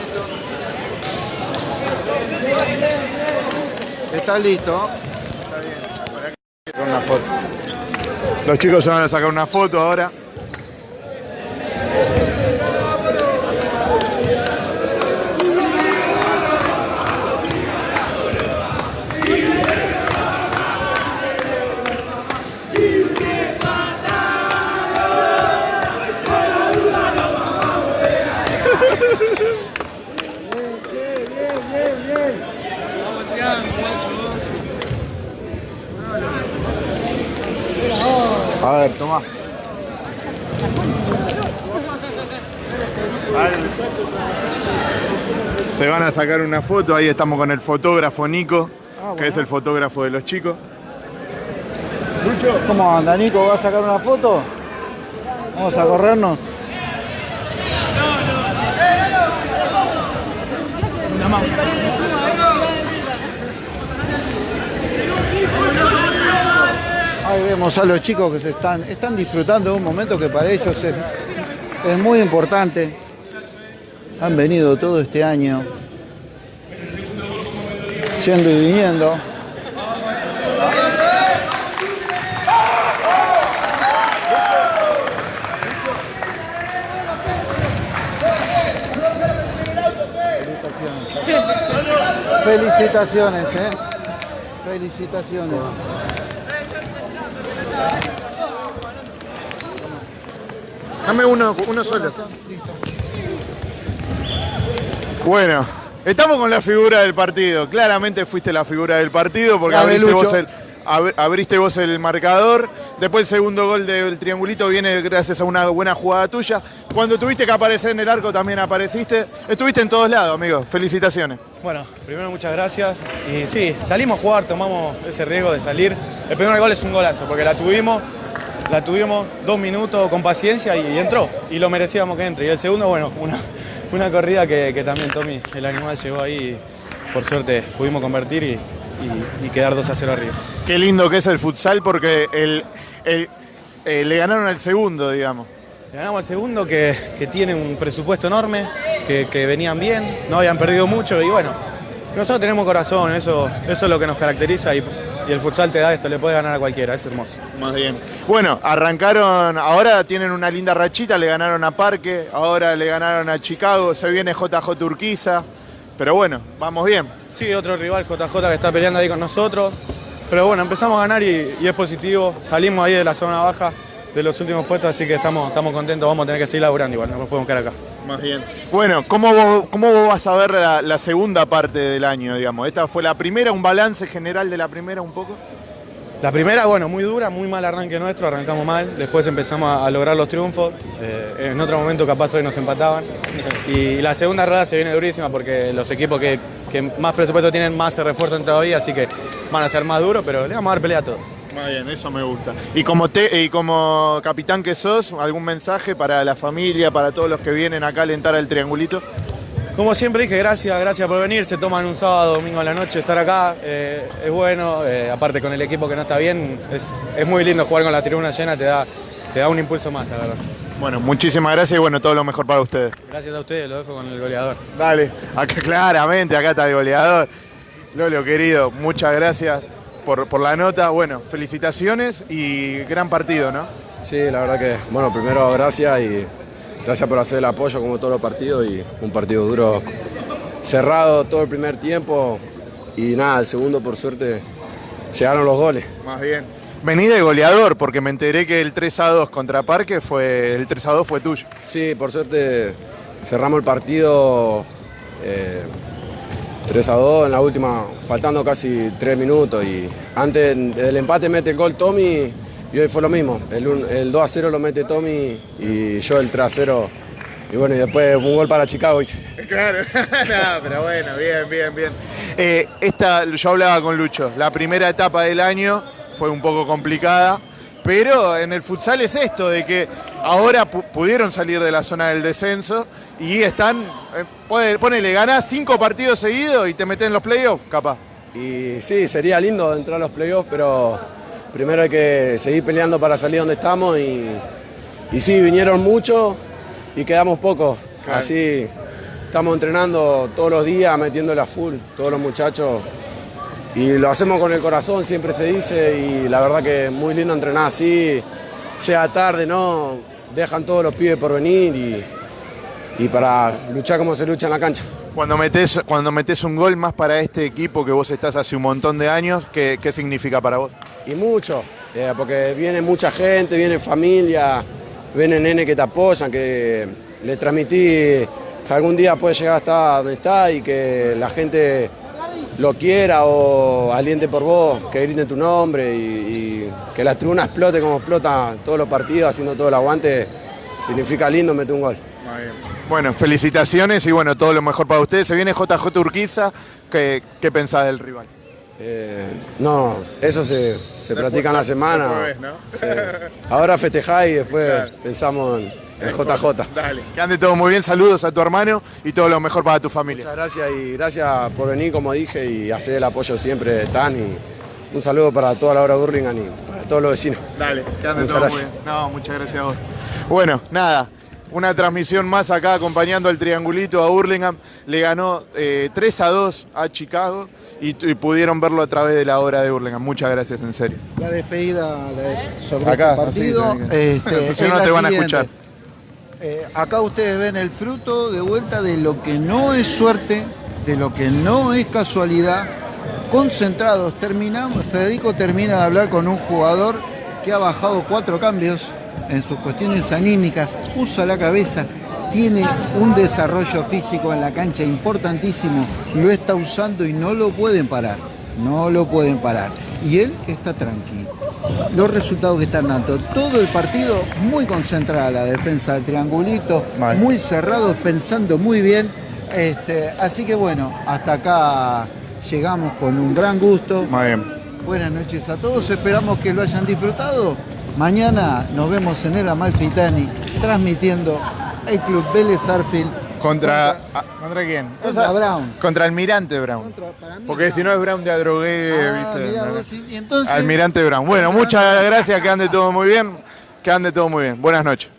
Está listo. Sacar una foto. Los chicos se van a sacar una foto ahora. Se van a sacar una foto, ahí estamos con el fotógrafo Nico, que es el fotógrafo de los chicos. ¿Cómo anda, Nico? ¿Va a sacar una foto? Vamos a corrernos. Ahí vemos a los chicos que se están, están disfrutando de un momento que para ellos es, es muy importante. Han venido todo este año, yendo y viniendo. Felicitaciones, ¿eh? Felicitaciones. Dame uno, uno solo. Bueno, estamos con la figura del partido. Claramente fuiste la figura del partido porque abriste vos, el, ab- abriste vos el marcador. Después el segundo gol del triangulito viene gracias a una buena jugada tuya. Cuando tuviste que aparecer en el arco también apareciste. Estuviste en todos lados, amigo. Felicitaciones. Bueno, primero muchas gracias. Y sí, salimos a jugar, tomamos ese riesgo de salir. El primer gol es un golazo, porque la tuvimos, la tuvimos dos minutos con paciencia y, y entró. Y lo merecíamos que entre. Y el segundo, bueno, una, una corrida que, que también Tommy, el animal, llegó ahí. y por suerte pudimos convertir y, y- y quedar 2 a 0 arriba. Qué lindo que es el futsal porque el, el- eh, le ganaron al segundo, digamos. Le Ganamos al segundo que, que tiene un presupuesto enorme, que, que venían bien, no habían perdido mucho y bueno, nosotros tenemos corazón, eso, eso es lo que nos caracteriza y, y el futsal te da esto, le puede ganar a cualquiera, es hermoso. Más bien. Bueno, arrancaron, ahora tienen una linda rachita, le ganaron a Parque, ahora le ganaron a Chicago, se viene JJ Turquiza, pero bueno, vamos bien. Sí, otro rival JJ que está peleando ahí con nosotros, pero bueno, empezamos a ganar y, y es positivo, salimos ahí de la zona baja de los últimos puestos, así que estamos, estamos contentos, vamos a tener que seguir laburando igual, no nos podemos quedar acá. Más bien. Bueno, ¿cómo vos, cómo vos vas a ver la, la segunda parte del año, digamos? Esta fue la primera, un balance general de la primera un poco. La primera, bueno, muy dura, muy mal arranque nuestro, arrancamos mal, después empezamos a, a lograr los triunfos, eh, en otro momento capaz hoy nos empataban. Y la segunda rueda se viene durísima porque los equipos que, que más presupuesto tienen más se refuerzan todavía, así que van a ser más duros, pero le vamos a dar pelea a todos. Muy bien, eso me gusta. Y como, te, y como capitán que sos, ¿algún mensaje para la familia, para todos los que vienen acá a alentar al triangulito? Como siempre dije, gracias, gracias por venir. Se toman un sábado, domingo a la noche estar acá. eh, es bueno, eh, aparte con el equipo que no está bien, es, es muy lindo jugar con la tribuna llena, te da, te da un impulso más, la verdad. Bueno, muchísimas gracias y bueno, todo lo mejor para ustedes. Gracias a ustedes, lo dejo con el goleador. Dale, acá claramente, acá está el goleador. Lolo, querido, muchas gracias por, por la nota. Bueno, felicitaciones y gran partido, ¿no? Sí, la verdad que, bueno, primero gracias y gracias por hacer el apoyo como todos los partidos y un partido duro, cerrado todo el primer tiempo y nada, el segundo por suerte llegaron los goles. Más bien. Vení de goleador, porque me enteré que el 3 a 2 contra Parque fue. El 3 a 2 fue tuyo. Sí, por suerte cerramos el partido eh, 3 a 2 en la última, faltando casi 3 minutos y antes del empate mete el gol Tommy y hoy fue lo mismo, el, el 2 a 0 lo mete Tommy y yo el 3 a 0 y bueno, y después un gol para Chicago hice. Claro, no, pero bueno, bien, bien, bien. Eh, esta, yo hablaba con Lucho, la primera etapa del año fue un poco complicada, pero en el futsal es esto, de que ahora pu- pudieron salir de la zona del descenso y están, eh, pone- ponele, ganás cinco partidos seguidos y te metes en los playoffs, capaz. Y sí, sería lindo entrar a los playoffs, pero primero hay que seguir peleando para salir donde estamos y, y sí, vinieron muchos y quedamos pocos. Claro. Así estamos entrenando todos los días, metiéndole a full, todos los muchachos. Y lo hacemos con el corazón, siempre se dice, y la verdad que es muy lindo entrenar así, sea tarde, ¿no? Dejan todos los pibes por venir y, y para luchar como se lucha en la cancha. Cuando metes, cuando metes un gol más para este equipo que vos estás hace un montón de años, ¿qué, qué significa para vos? Y mucho, eh, porque viene mucha gente, viene familia, vienen nene que te apoyan, que le transmití que algún día puede llegar hasta donde está y que la gente lo quiera o aliente por vos, que griten tu nombre y, y que la tribuna explote como explota todos los partidos, haciendo todo el aguante, significa lindo meter un gol. Bueno, felicitaciones y bueno, todo lo mejor para ustedes. Se viene JJ Urquiza, ¿qué, qué pensás del rival? Eh, no, eso se, se practica en la semana. después, ¿no? Ahora festejá y después pensamos en el JJ. Dale, que ande todo muy bien, saludos a tu hermano y todo lo mejor para tu familia. Muchas gracias y gracias por venir, como dije, y hacer el apoyo siempre de Tan. Y un saludo para toda la hora de Burlingame y para todos los vecinos. Dale, que ande Muchas todo gracias. muy bien. No, muchas gracias a vos. Bueno, nada, una transmisión más acá acompañando al triangulito a Burlingame. Le ganó eh, 3 a 2 a Chicago y, y pudieron verlo a través de la hora de Burlingame. Muchas gracias, en serio. La despedida la de- sobre Acá, este partido. así, este, Si es no te van a escuchar. Eh, acá ustedes ven el fruto de vuelta de lo que no es suerte, de lo que no es casualidad. Concentrados, terminamos. Federico termina de hablar con un jugador que ha bajado cuatro cambios en sus cuestiones anímicas, usa la cabeza, tiene un desarrollo físico en la cancha importantísimo, lo está usando y no lo pueden parar, no lo pueden parar. Y él está tranquilo. Los resultados que están dando, todo el partido muy concentrada la defensa del triangulito, Mal. muy cerrados, pensando muy bien. Este, así que bueno, hasta acá llegamos con un gran gusto. Muy bien. Buenas noches a todos, esperamos que lo hayan disfrutado. Mañana nos vemos en el Amalfitani transmitiendo el Club Vélez Arfield ¿Contra, ah, ¿contra quién? Contra Brown. Contra Almirante Brown. Contra- para mí, Porque si no es Brown de Adrogué, Ah, ¿viste? mirá No, no. vos, y- y entonces- Almirante Brown. Bueno, muchas gracias, que ande todo muy bien. Que ande todo muy bien. Buenas noches.